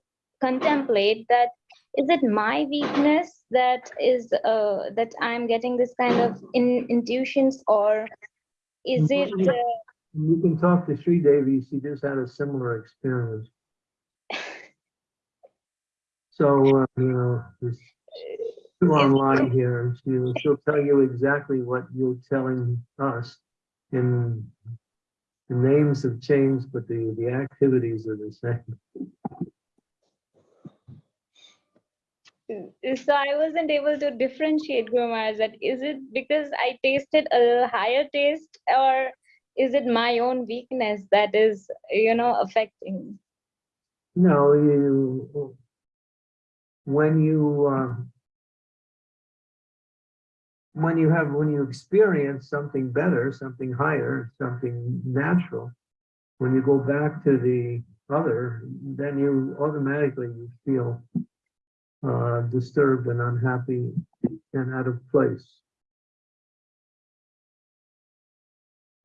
contemplate that is it my weakness that is uh, that I'm getting this kind of in, intuitions or is it uh, You can talk to Sri Devi, she just had a similar experience. [laughs] So, uh, you know, two online here, she'll, she'll tell you exactly what you're telling us. And the names have changed, but the, the activities are the same. so I wasn't able to differentiate Maharaj that is it because I tasted a higher taste or is it my own weakness that is you know affecting No, you, when you, um, when you have, when you experience something better, something higher, something natural, when you go back to the other, then you automatically you feel uh, disturbed and unhappy and out of place.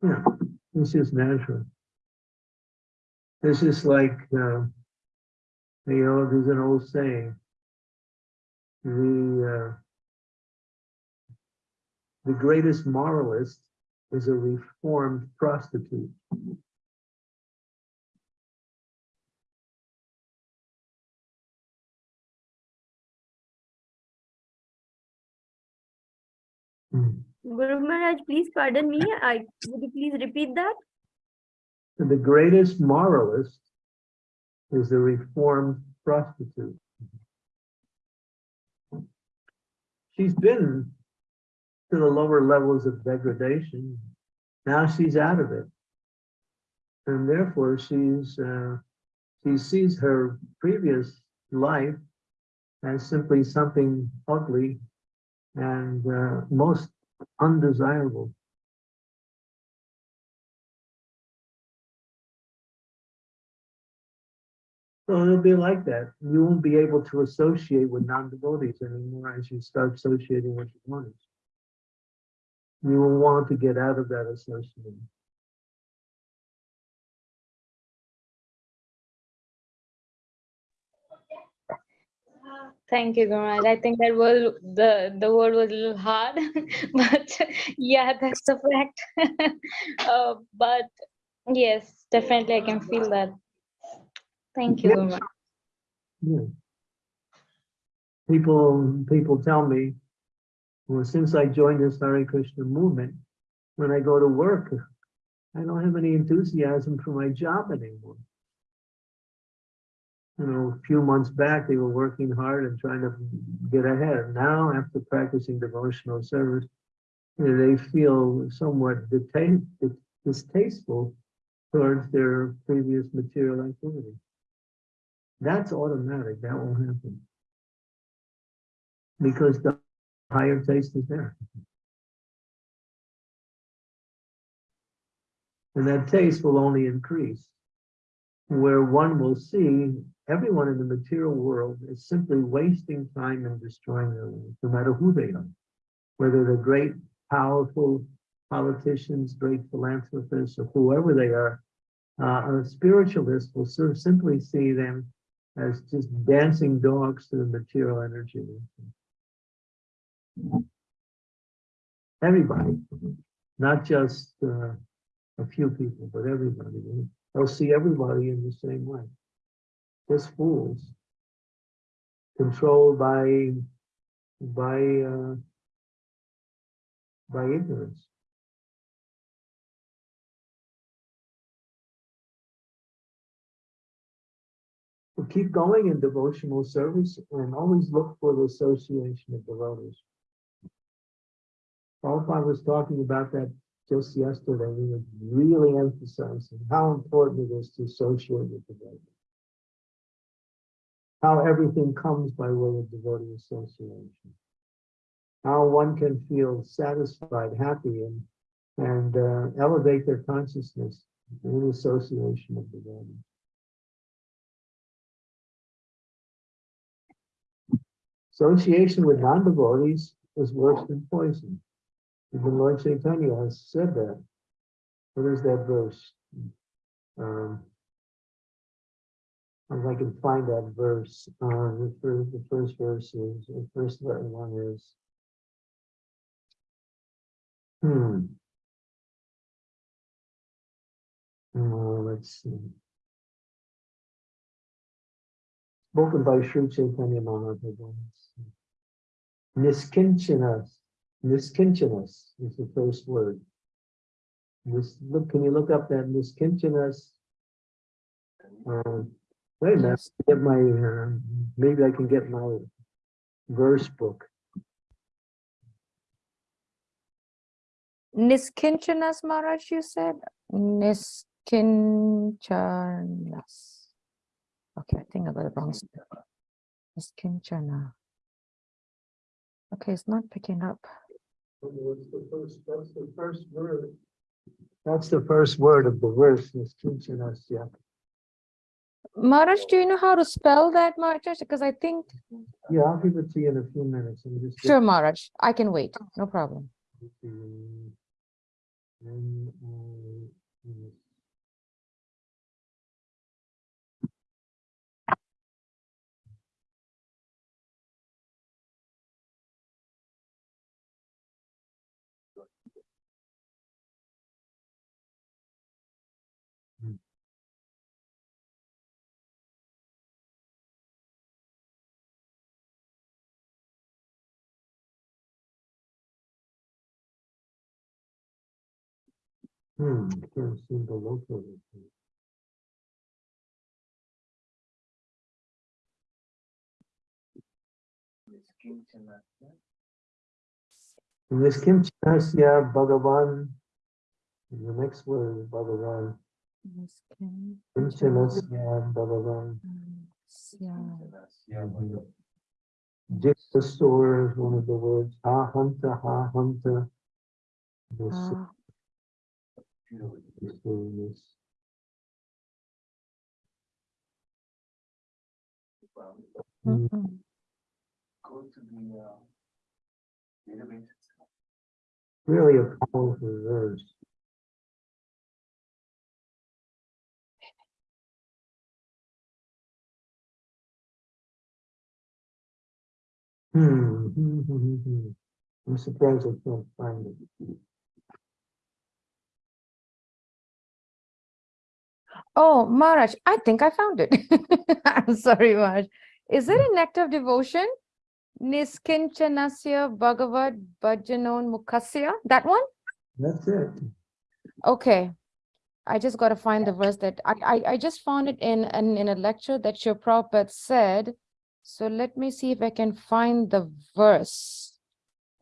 Yeah, it's just natural. this is like, uh, you know, there's an old saying. The, uh, the greatest moralist is a reformed prostitute. Hmm. Guru Maharaj, please pardon me. I would you please repeat that? The greatest moralist is a reformed prostitute. She's been to the lower levels of degradation. Now she's out of it. And therefore she's, uh, she sees her previous life as simply something ugly and uh, most undesirable. So it'll be like that. You won't be able to associate with non-devotees anymore as you start associating with devotees. You will want to get out of that association. thank you Guru Maharaj. i think that was the the word was a little hard [laughs] but yeah that's the fact [laughs] uh, but yes definitely i can feel that thank you Guru Maharaj. Yeah. People, people tell me, well, since I joined this Hare Krishna movement, when I go to work, I don't have any enthusiasm for my job anymore. You know, a few months back, they were working hard and trying to get ahead. Now, after practicing devotional service, they feel somewhat distasteful towards their previous material activity. That's automatic, that will happen. Because the higher taste is there. And that taste will only increase. Where one will see everyone in the material world is simply wasting time and destroying their lives, no matter who they are. Whether they're great, powerful politicians, great philanthropists, or whoever they are, uh, a spiritualist will sort of simply see them as just dancing dogs to the material energy. Everybody, not just uh, a few people, but everybody. They'll see everybody in the same way. Just fools. Controlled by, by, uh, by ignorance. Well, keep going in devotional service and always look for the association of devotees. Prabhupada was talking about that just yesterday. He was really emphasizing how important it is to associate with devotees. How everything comes by way of devotee association. How one can feel satisfied, happy, and, and uh, elevate their consciousness in association of devotees. Association with non-devotees is worse than poison. Even Lord Chaitanya has said that. What is that verse? Um, if I can find that verse, uh, the first, the first verse is, the first one is. Hmm. Uh, let's see. Spoken by Sri Chaitanya Mahaprabhu. Niskinchanas, niskinchanas is the first word. This, look, can you look up that niskinchanas? Uh, wait a minute, get my, uh, maybe I can get my verse book. Niskinchanas Maharaj, you said? Niskinchanas. Okay, I think I got it wrong. Niskinchana. Okay, it's not picking up. What's the first, that's the first word. That's the first word of the verse, niskinchanas, yeah. Maharaj, do you know how to spell that, Maharaj? Because I think, Yeah, I'll give it to you in a few minutes. Let me just get sure, Maharaj, I can wait, no problem. Hmm, can't seem to locate it. In this Kimchanasya Bhagavan, the next word is Bhagavan. Kimchanasya Bhagavan. Jikta store is one of the words. Ha hanta, ha hanta. This. Hmm. mm-mm. Really a hmm, hmm, hmm, hmm. I'm surprised I can't find it. Oh, Maharaj, I think I found it. [laughs] I'm sorry, Maharaj. Is it hmm. an act of devotion? Niskinchanasya Bhagavad Bhajanon Mukhasya, that one? That's it. Okay. I just got to find the verse that I, I, I just found it in, in, in a lecture that your Prabhupada said. So let me see if I can find the verse.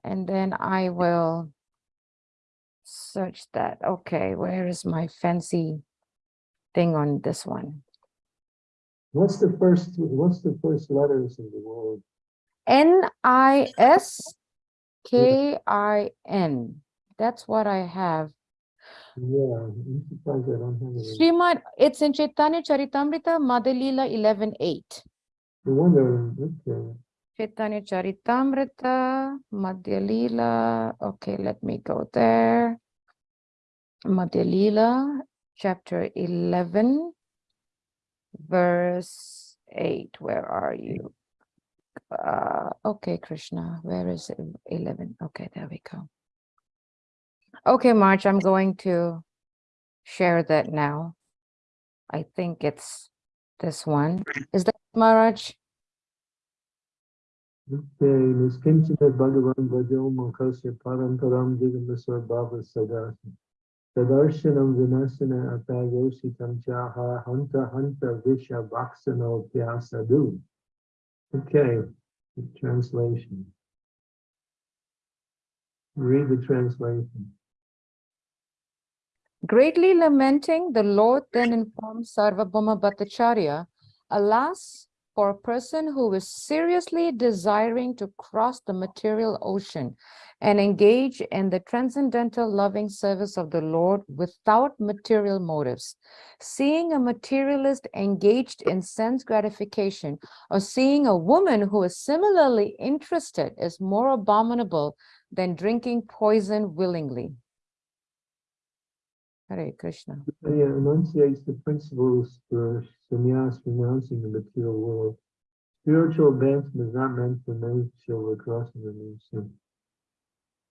And then I will search that. Okay, where is my fancy thing on this one? What's the first, what's the first letters of the word? N I S K I N. That's what I have. Yeah, I'm surprised I don't have it. Srimad, it's in Chaitanya Charitamrita, Madhya-lila 11.8. No wonder, okay. Chaitanya Charitamrita, Madhyalila. Okay, let me go there. Madhya Lila, chapter 11, verse eight, where are you? Uh, okay, Krishna, where is? Eleven, okay, there we go. Okay, March, I'm going to share that now. I think it's this one. Is that Maharaj? Okay, Tadarshanam vinasana atayositam chaha hanta hanta visha vaksano pyasadu. Okay, the translation. Read the translation. Greatly lamenting, the Lord then informed Sarvabhauma Bhattacharya, Alas, for a person who is seriously desiring to cross the material ocean and engage in the transcendental loving service of the Lord without material motives. Seeing a materialist engaged in sense gratification or seeing a woman who is similarly interested is more abominable than drinking poison willingly. Hare Krishna. He enunciates the principles for sannyas renouncing the material world. Spiritual advancement is not meant for material crossing the new sin.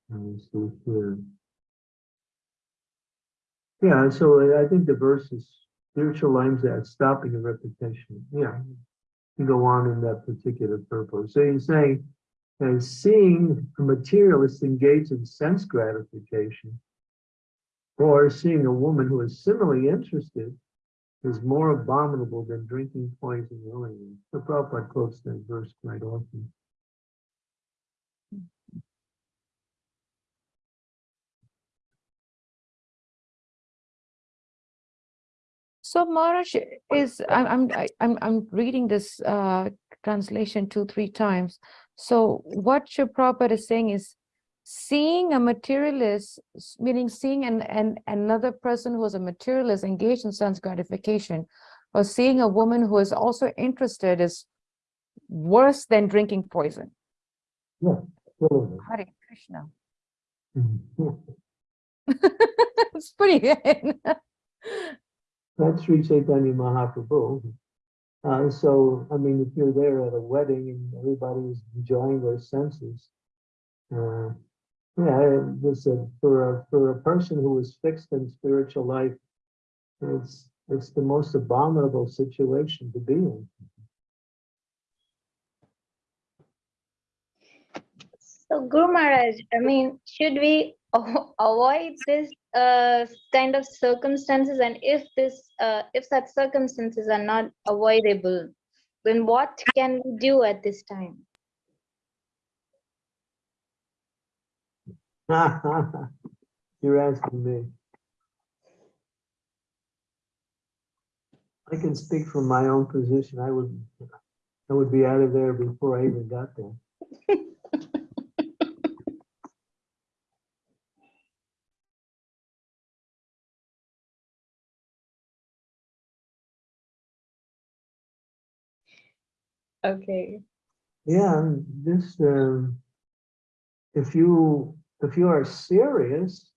And we see here. Yeah, so I think the verse is spiritual aims at stopping the repetition. Yeah, to go on in that particular purpose. So he's saying, and seeing a materialist engaged in sense gratification or seeing a woman who is similarly interested is more abominable than drinking poison willingly. The Prabhupada quotes that verse quite often. So Maharaj is, I'm, I'm, I'm, I'm reading this uh, translation two, three times. So what Shri Prabhupada is saying is, seeing a materialist, meaning seeing an, an, another person who is a materialist engaged in sense gratification, or seeing a woman who is also interested is worse than drinking poison. Totally. Hare Krishna. Mhm. [laughs] It's pretty. Good. That's Sri Chaitanya Mahaprabhu. Uh, so, I mean, if you're there at a wedding and everybody is enjoying their senses, uh, yeah, this uh, for a for a person who is fixed in spiritual life, it's it's the most abominable situation to be in. So Guru Maharaj, I mean, should we [laughs] avoid this uh, kind of circumstances? And if this, uh, if such circumstances are not avoidable, then what can we do at this time? [laughs] You're asking me. I can speak from my own position. I would, I would be out of there before I even got there. [laughs] Okay. Yeah, this, um, if you, if you are serious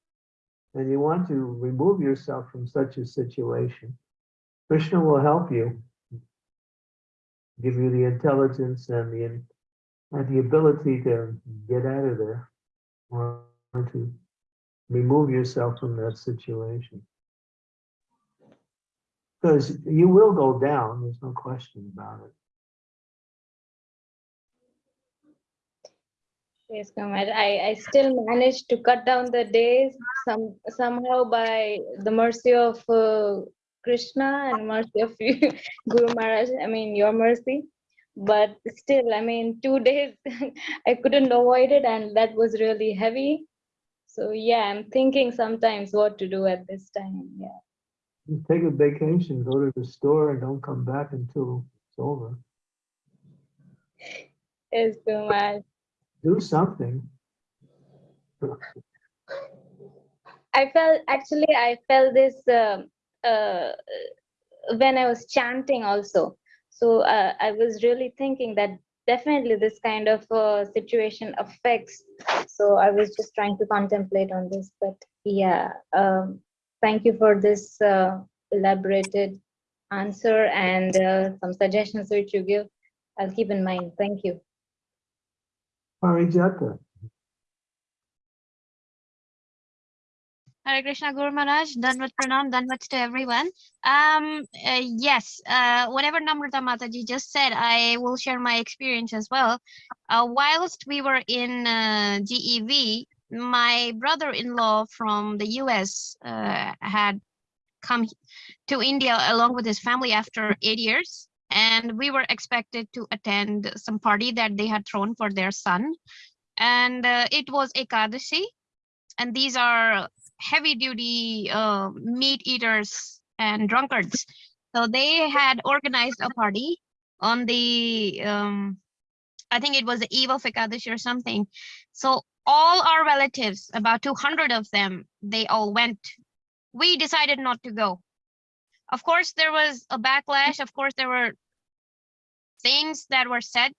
and you want to remove yourself from such a situation, Krishna will help you. Give you the intelligence and the, and the ability to get out of there or to remove yourself from that situation. Because you will go down, there's no question about it. Yes, Maharaj, I, I still managed to cut down the days some somehow by the mercy of uh, Krishna and mercy of [laughs] you, Guru Maharaj, I mean, your mercy. But still, I mean, two [laughs] days I couldn't avoid it, and that was really heavy. So, yeah, I'm thinking sometimes what to do at this time. Yeah. You Take a vacation, go to the store and don't come back until it's over. Yes, Maharaj. Do something. I felt actually I felt this uh, uh, when I was chanting also. So uh, I was really thinking that definitely this kind of uh, situation affects. So I was just trying to contemplate on this, but yeah, um, thank you for this uh, elaborated answer and uh, some suggestions which you give. I'll keep in mind. Thank you. Parijata, Hare Krishna Guru Maharaj, Dandavat Pranam, Dandavats to everyone. Um, uh, yes, uh, whatever Namrata Mataji just said, I will share my experience as well. Uh, whilst we were in uh, GEV, my brother-in-law from the US uh, had come to India along with his family after eight years. And we were expected to attend some party that they had thrown for their son. And uh, it was Ekadashi. And these are heavy duty uh, meat eaters and drunkards. So they had organized a party on the, um, I think it was the eve of Ekadashi or something. So all our relatives, about 200 of them, they all went. We decided not to go. Of course, there was a backlash. Of course, there were things that were said,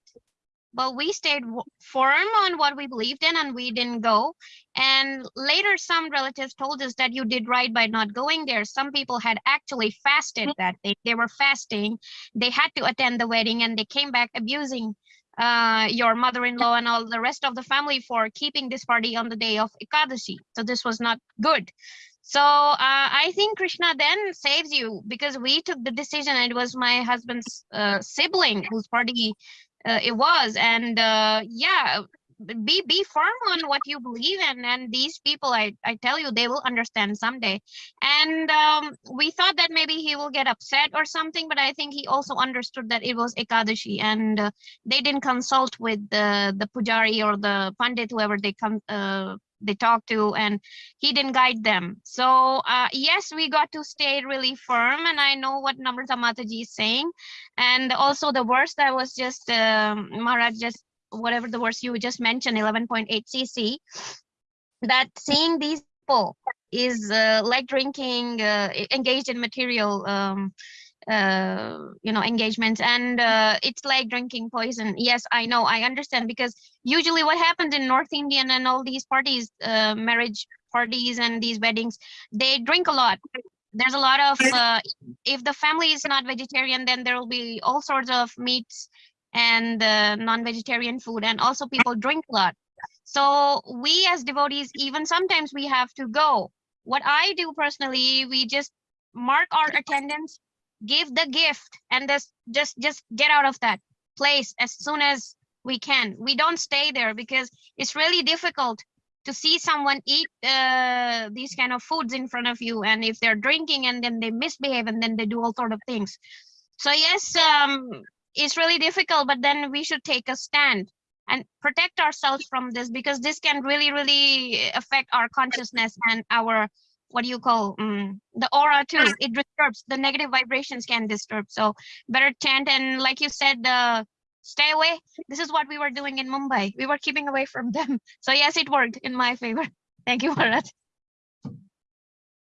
but we stayed firm on what we believed in and we didn't go. And later, some relatives told us that you did right by not going there. Some people had actually fasted that day. They were fasting. They had to attend the wedding and they came back abusing uh, your mother-in-law and all the rest of the family for keeping this party on the day of Ekadashi. So this was not good. So uh, I think Krishna then saves you because we took the decision. It was my husband's uh, sibling whose party uh, it was, and uh, yeah, be be firm on what you believe in. And these people, I I tell you, they will understand someday. And um, we thought that maybe he will get upset or something, but I think he also understood that it was Ekadashi, and uh, they didn't consult with the the pujari or the pandit, whoever they come uh, they talk to, and he didn't guide them. So uh, yes, we got to stay really firm, and I know what Namrata Mataji is saying, and also the verse that was just um, Maharaj just whatever the verse you just mentioned, 11.8 cc, that seeing these people is uh, like drinking, uh, engaged in material, um, uh, you know, engagements, and uh, it's like drinking poison. Yes, I know, I understand, because usually what happens in North Indian and all these parties, uh, marriage parties and these weddings, they drink a lot. There's a lot of, uh, if the family is not vegetarian, then there will be all sorts of meats and uh, non-vegetarian food. And also people drink a lot. So we as devotees even sometimes we have to go. What i do personally we just mark our attendance give the gift and this just just get out of that place as soon as we can. We don't stay there because it's really difficult to see someone eat uh, these kind of foods in front of you and if they're drinking and then they misbehave and then they do all sort of things. So yes um it's really difficult, but then we should take a stand and protect ourselves from this because this can really, really affect our consciousness and our, what do you call, um, the aura too. It disturbs, the negative vibrations can disturb. So better chant and like you said, uh, stay away. This is what we were doing in Mumbai. We were keeping away from them. [laughs] So yes, it worked in my favor. [laughs] Thank you, Bharat.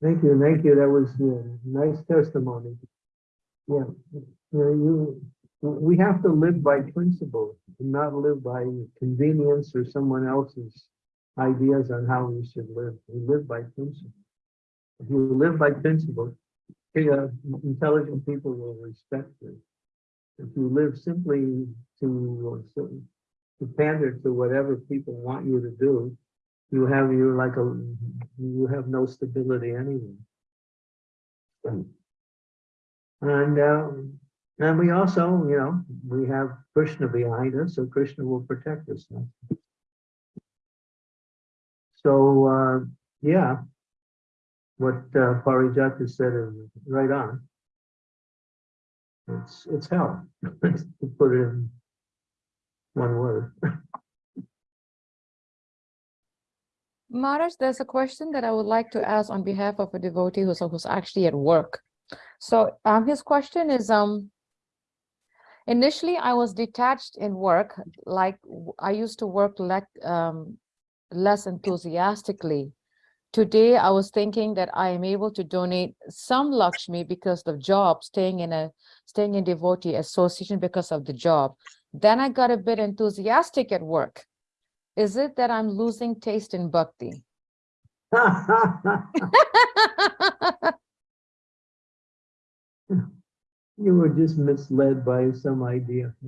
thank you, thank you, that was uh, nice testimony. Yeah, you know, you, we have to live by principle, and not live by convenience or someone else's ideas on how we should live. We live by principle. If you live by principle, uh, intelligent people will respect you. If you live simply to, uh, to pander to whatever people want you to do, you have, you're like a, you have no stability anyway. And, um, and we also, you know, we have Krishna behind us, so Krishna will protect us. So, uh, yeah. What uh, Parijata said is right on. It's, it's hell, [laughs] to put it in one word. Maharaj, there's a question that I would like to ask on behalf of a devotee who's, who's actually at work. So um, his question is, um, initially I was detached in work, like I used to work like, um, less enthusiastically. Today, I was thinking that I am able to donate some Lakshmi because of job, staying in a, staying in devotee association because of the job. Then I got a bit enthusiastic at work. Is it that I'm losing taste in bhakti? [laughs] You were just misled by some idea. [laughs]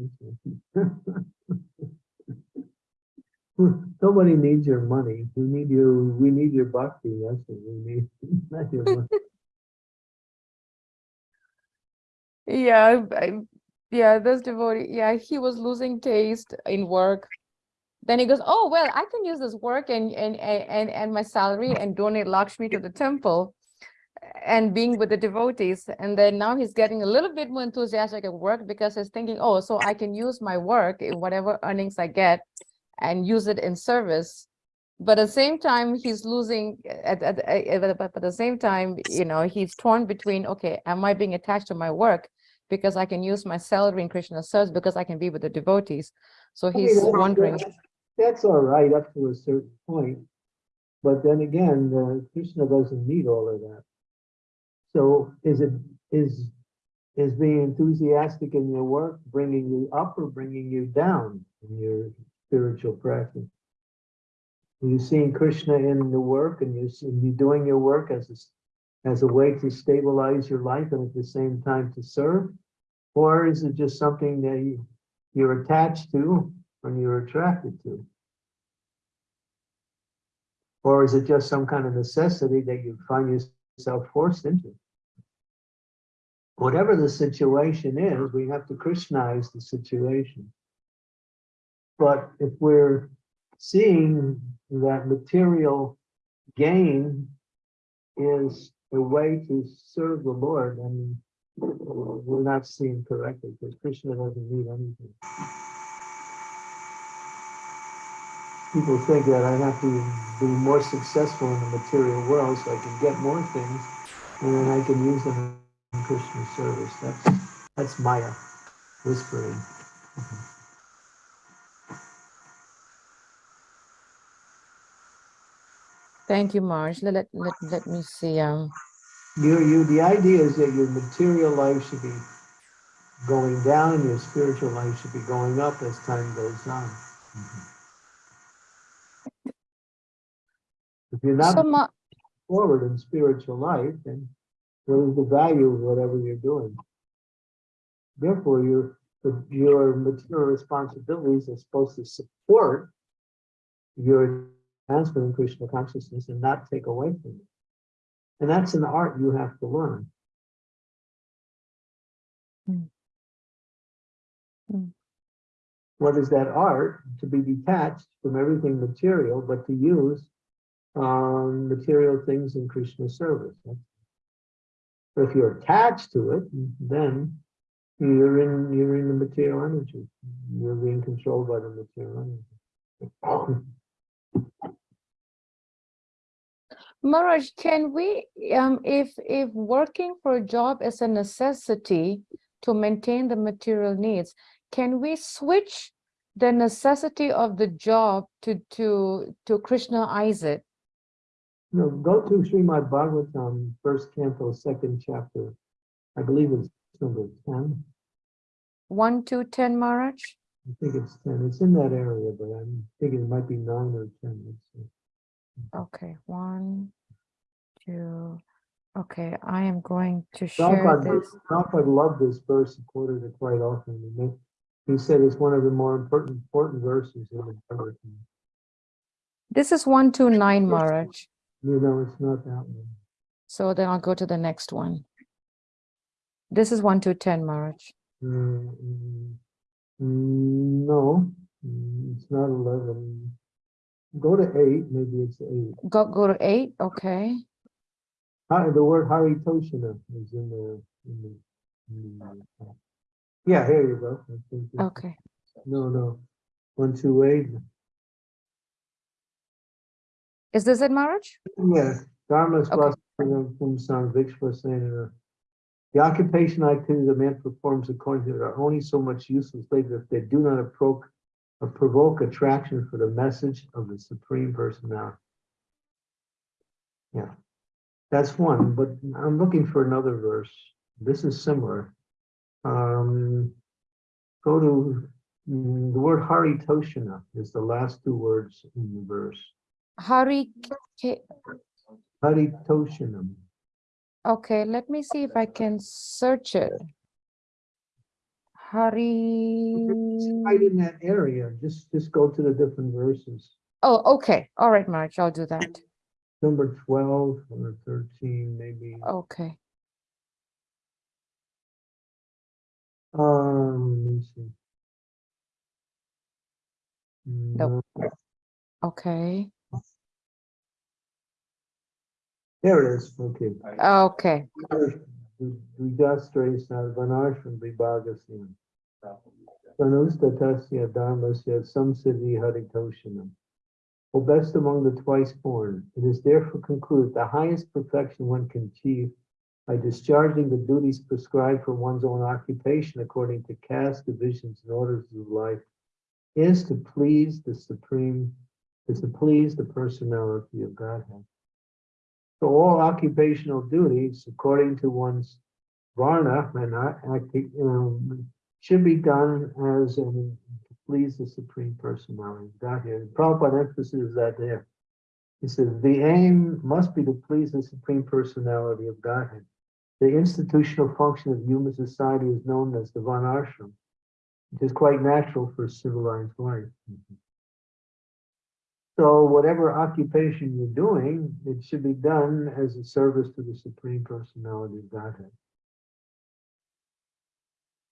[laughs] Nobody needs your money. We need you, we need your bhakti. That's what we need. [laughs] not your money. [laughs] Yeah, I- yeah, this devotee, yeah, he was losing taste in work. Then he goes, oh, well, I can use this work and, and, and, and- and my salary and donate Lakshmi to the temple and being with the devotees. And then now he's getting a little bit more enthusiastic at work because he's thinking, oh, so I can use my work, in whatever earnings I get and use it in service. But at the same time, he's losing, at, at, at- at- but at the same time, you know, he's torn between, okay, am I being attached to my work? Because I can use my salary in Krishna service because I can be with the devotees. So I mean, he's wondering, that's- That's all right up to a certain point. But then again, uh, Krishna doesn't need all of that. So is it, is, is being enthusiastic in your work bringing you up or bringing you down in your spiritual practice? You're seeing Krishna in the work and you see, you're doing your work as a, as a way to stabilize your life and at the same time to serve? Or is it just something that you, you're attached to and you're attracted to? Or is it just some kind of necessity that you find yourself forced into? Whatever the situation is, we have to Krishnaize the situation. But if we're seeing that material gain is a way to serve the Lord, then we're not seeing correctly because Krishna doesn't need anything. People think that I have to be more successful in the material world so I can get more things and then I can use them in Krishna service. That's, that's Maya whispering. Mm-hmm. Thank you, Maraj. Let, let, let, let me see, um, You, you, the idea is that your material life should be going down and your spiritual life should be going up as time goes on. [laughs] If you're so not Ma, forward in spiritual life, then what is the value of whatever you're doing? Therefore, your, your material responsibilities are supposed to support your in Krishna consciousness and not take away from it. And that's an art you have to learn. Hmm. Hmm. What is that art? To be detached from everything material, but to use um, material things in Krishna service. But if you're attached to it, then you're in you're in the material energy. You're being controlled by the material energy. [clears throat] Maraj, can we, um, if, if working for a job is a necessity to maintain the material needs, can we switch the necessity of the job to, to, to Krishnaize it? No, go to Srimad Bhagavatam, first canto, second chapter. I believe it's number ten. One, to 10, Maraj? I think it's ten. It's in that area, but I'm thinking it might be nine or ten. Let's see. Okay, one, two, okay, I am going to share Prabhupada, this. Prabhupada loved this verse, and quoted it quite often. He meant- He said it's one of the more important, important verses in the Bhagavatam. This is one, two, nine, Maraj. You know, it's not that one. So then I'll go to the next one. This is one, two, ten, Maraj. Mm, mm, mm, No, mm, it's not eleven. Go to eight, maybe it's eight. Go, go to eight, okay. Hi- The word Haritoshana is in the, in the. in the, uh, Yeah, here you go. I think it's- Okay, No, no, one, two, eight. is this it, Maraj? Yeah, Dharma Okay. Pumsan Vishvaksena. The occupation activities a man performs according to it are only so much useless later if they do not approach or provoke attraction for the message of the Supreme Personality. Yeah, that's one, but I'm looking for another verse. This is similar. Um, go to, mm, the word Haritoshana is the last two words in the verse. Hari, K- Haritoshanam. Okay, let me see if I can search it. Hari. Right in that area, just, just go to the different verses. Oh, okay. All right, Maraj, I'll do that. Number twelve or thirteen, maybe. Okay. Um, let me see. Nope. No, Okay. There it is, okay. Okay. Vijastresa varnashram vibhagasya. Pranustatasya dharmasya samsiddhi haritoshanam. O best among the twice born, it is therefore concluded the highest perfection one can achieve by discharging the duties prescribed for one's own occupation according to caste divisions and orders of life is to please the supreme, is to please the personality of Godhead. So all occupational duties, according to one's varna and um, should be done as to please the supreme personality of Godhead. Prabhupada emphasizes that there. He says the aim must be to please the supreme personality of Godhead. The institutional function of human society is known as the varnashram, which is quite natural for civilized life. So whatever occupation you're doing, it should be done as a service to the Supreme Personality of Godhead.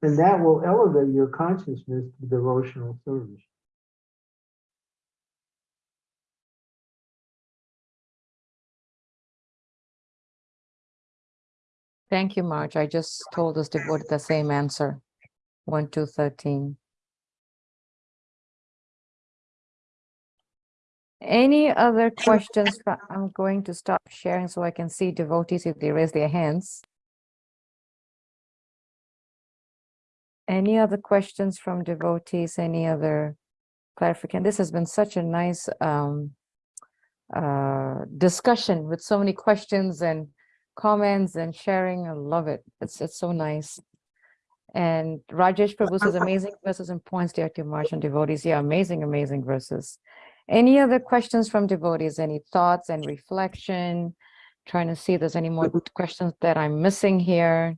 And that will elevate your consciousness to devotional service. Thank you, Maraj. I just told us devotee the same answer. One, two, thirteen. Any other questions? I'm going to stop sharing so I can see devotees if they raise their hands. Any other questions from devotees? Any other clarification? This has been such a nice um uh discussion with so many questions and comments and sharing. I love it. It's it's so nice. And Rajesh Prabhu says amazing verses and points there to Martian devotees. Yeah, amazing, amazing verses. Any other questions from devotees? Any thoughts and reflection? Trying to see if there's any more questions that I'm missing here.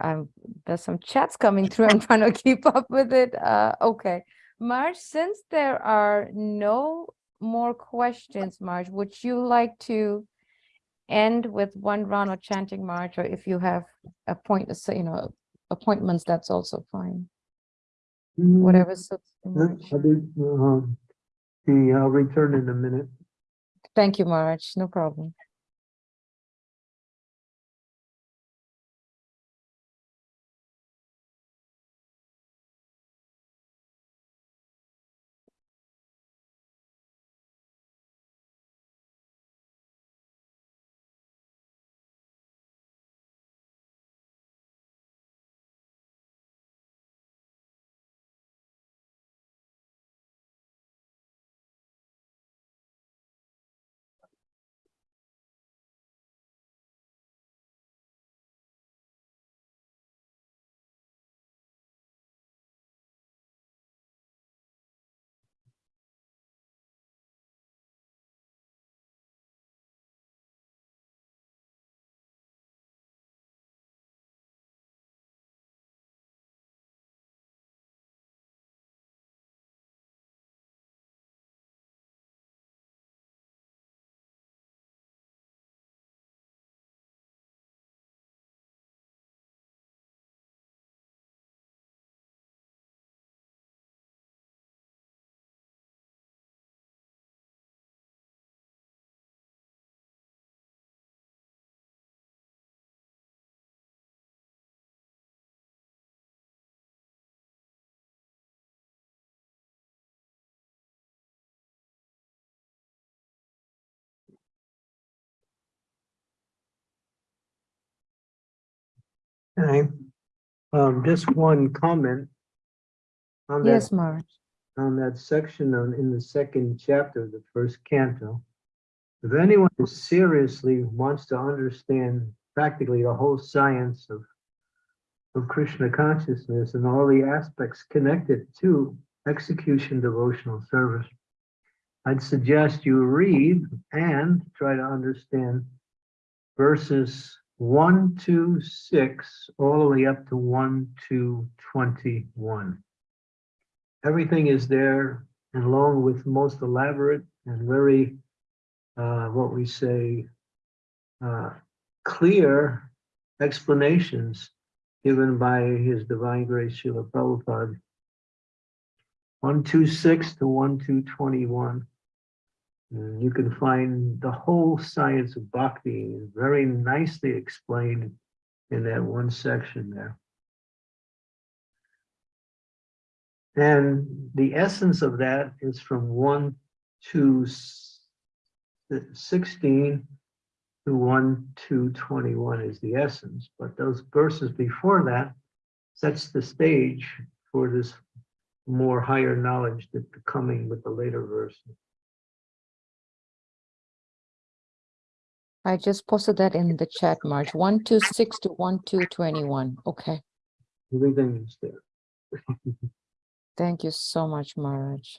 Um, there's some chats coming through. I'm trying to [laughs] keep up with it. Uh, okay. Maraj, since there are no more questions, Maraj, would you like to end with one round of chanting March, or if you have a point, you know, appointments, that's also fine. Whatever suits you, Uh, I'll be, um, the, I'll return in a minute. Thank you, Maraj. No problem. Okay. Um, just one comment. On that Yes, Maraj. on that section on, in the second chapter, of the first canto. If anyone seriously wants to understand practically the whole science of, of Krishna consciousness and all the aspects connected to execution devotional service, I'd suggest you read and try to understand verses one, two, six, all the way up to one, two, twenty-one. Everything is there and along with most elaborate and very, uh, what we say, uh, clear explanations given by His Divine Grace Srila Prabhupada. One, two, six to one, two, twenty-one. And Mm, you can find the whole science of bhakti very nicely explained in that one section there. And the essence of that is from one to sixteen to one to twenty-one is the essence, but those verses before that sets the stage for this more higher knowledge that coming with the later verses. I just posted that in the chat, two, six to one, two, twenty-one. Okay. Everything is there. [laughs] Thank you so much, Maraj.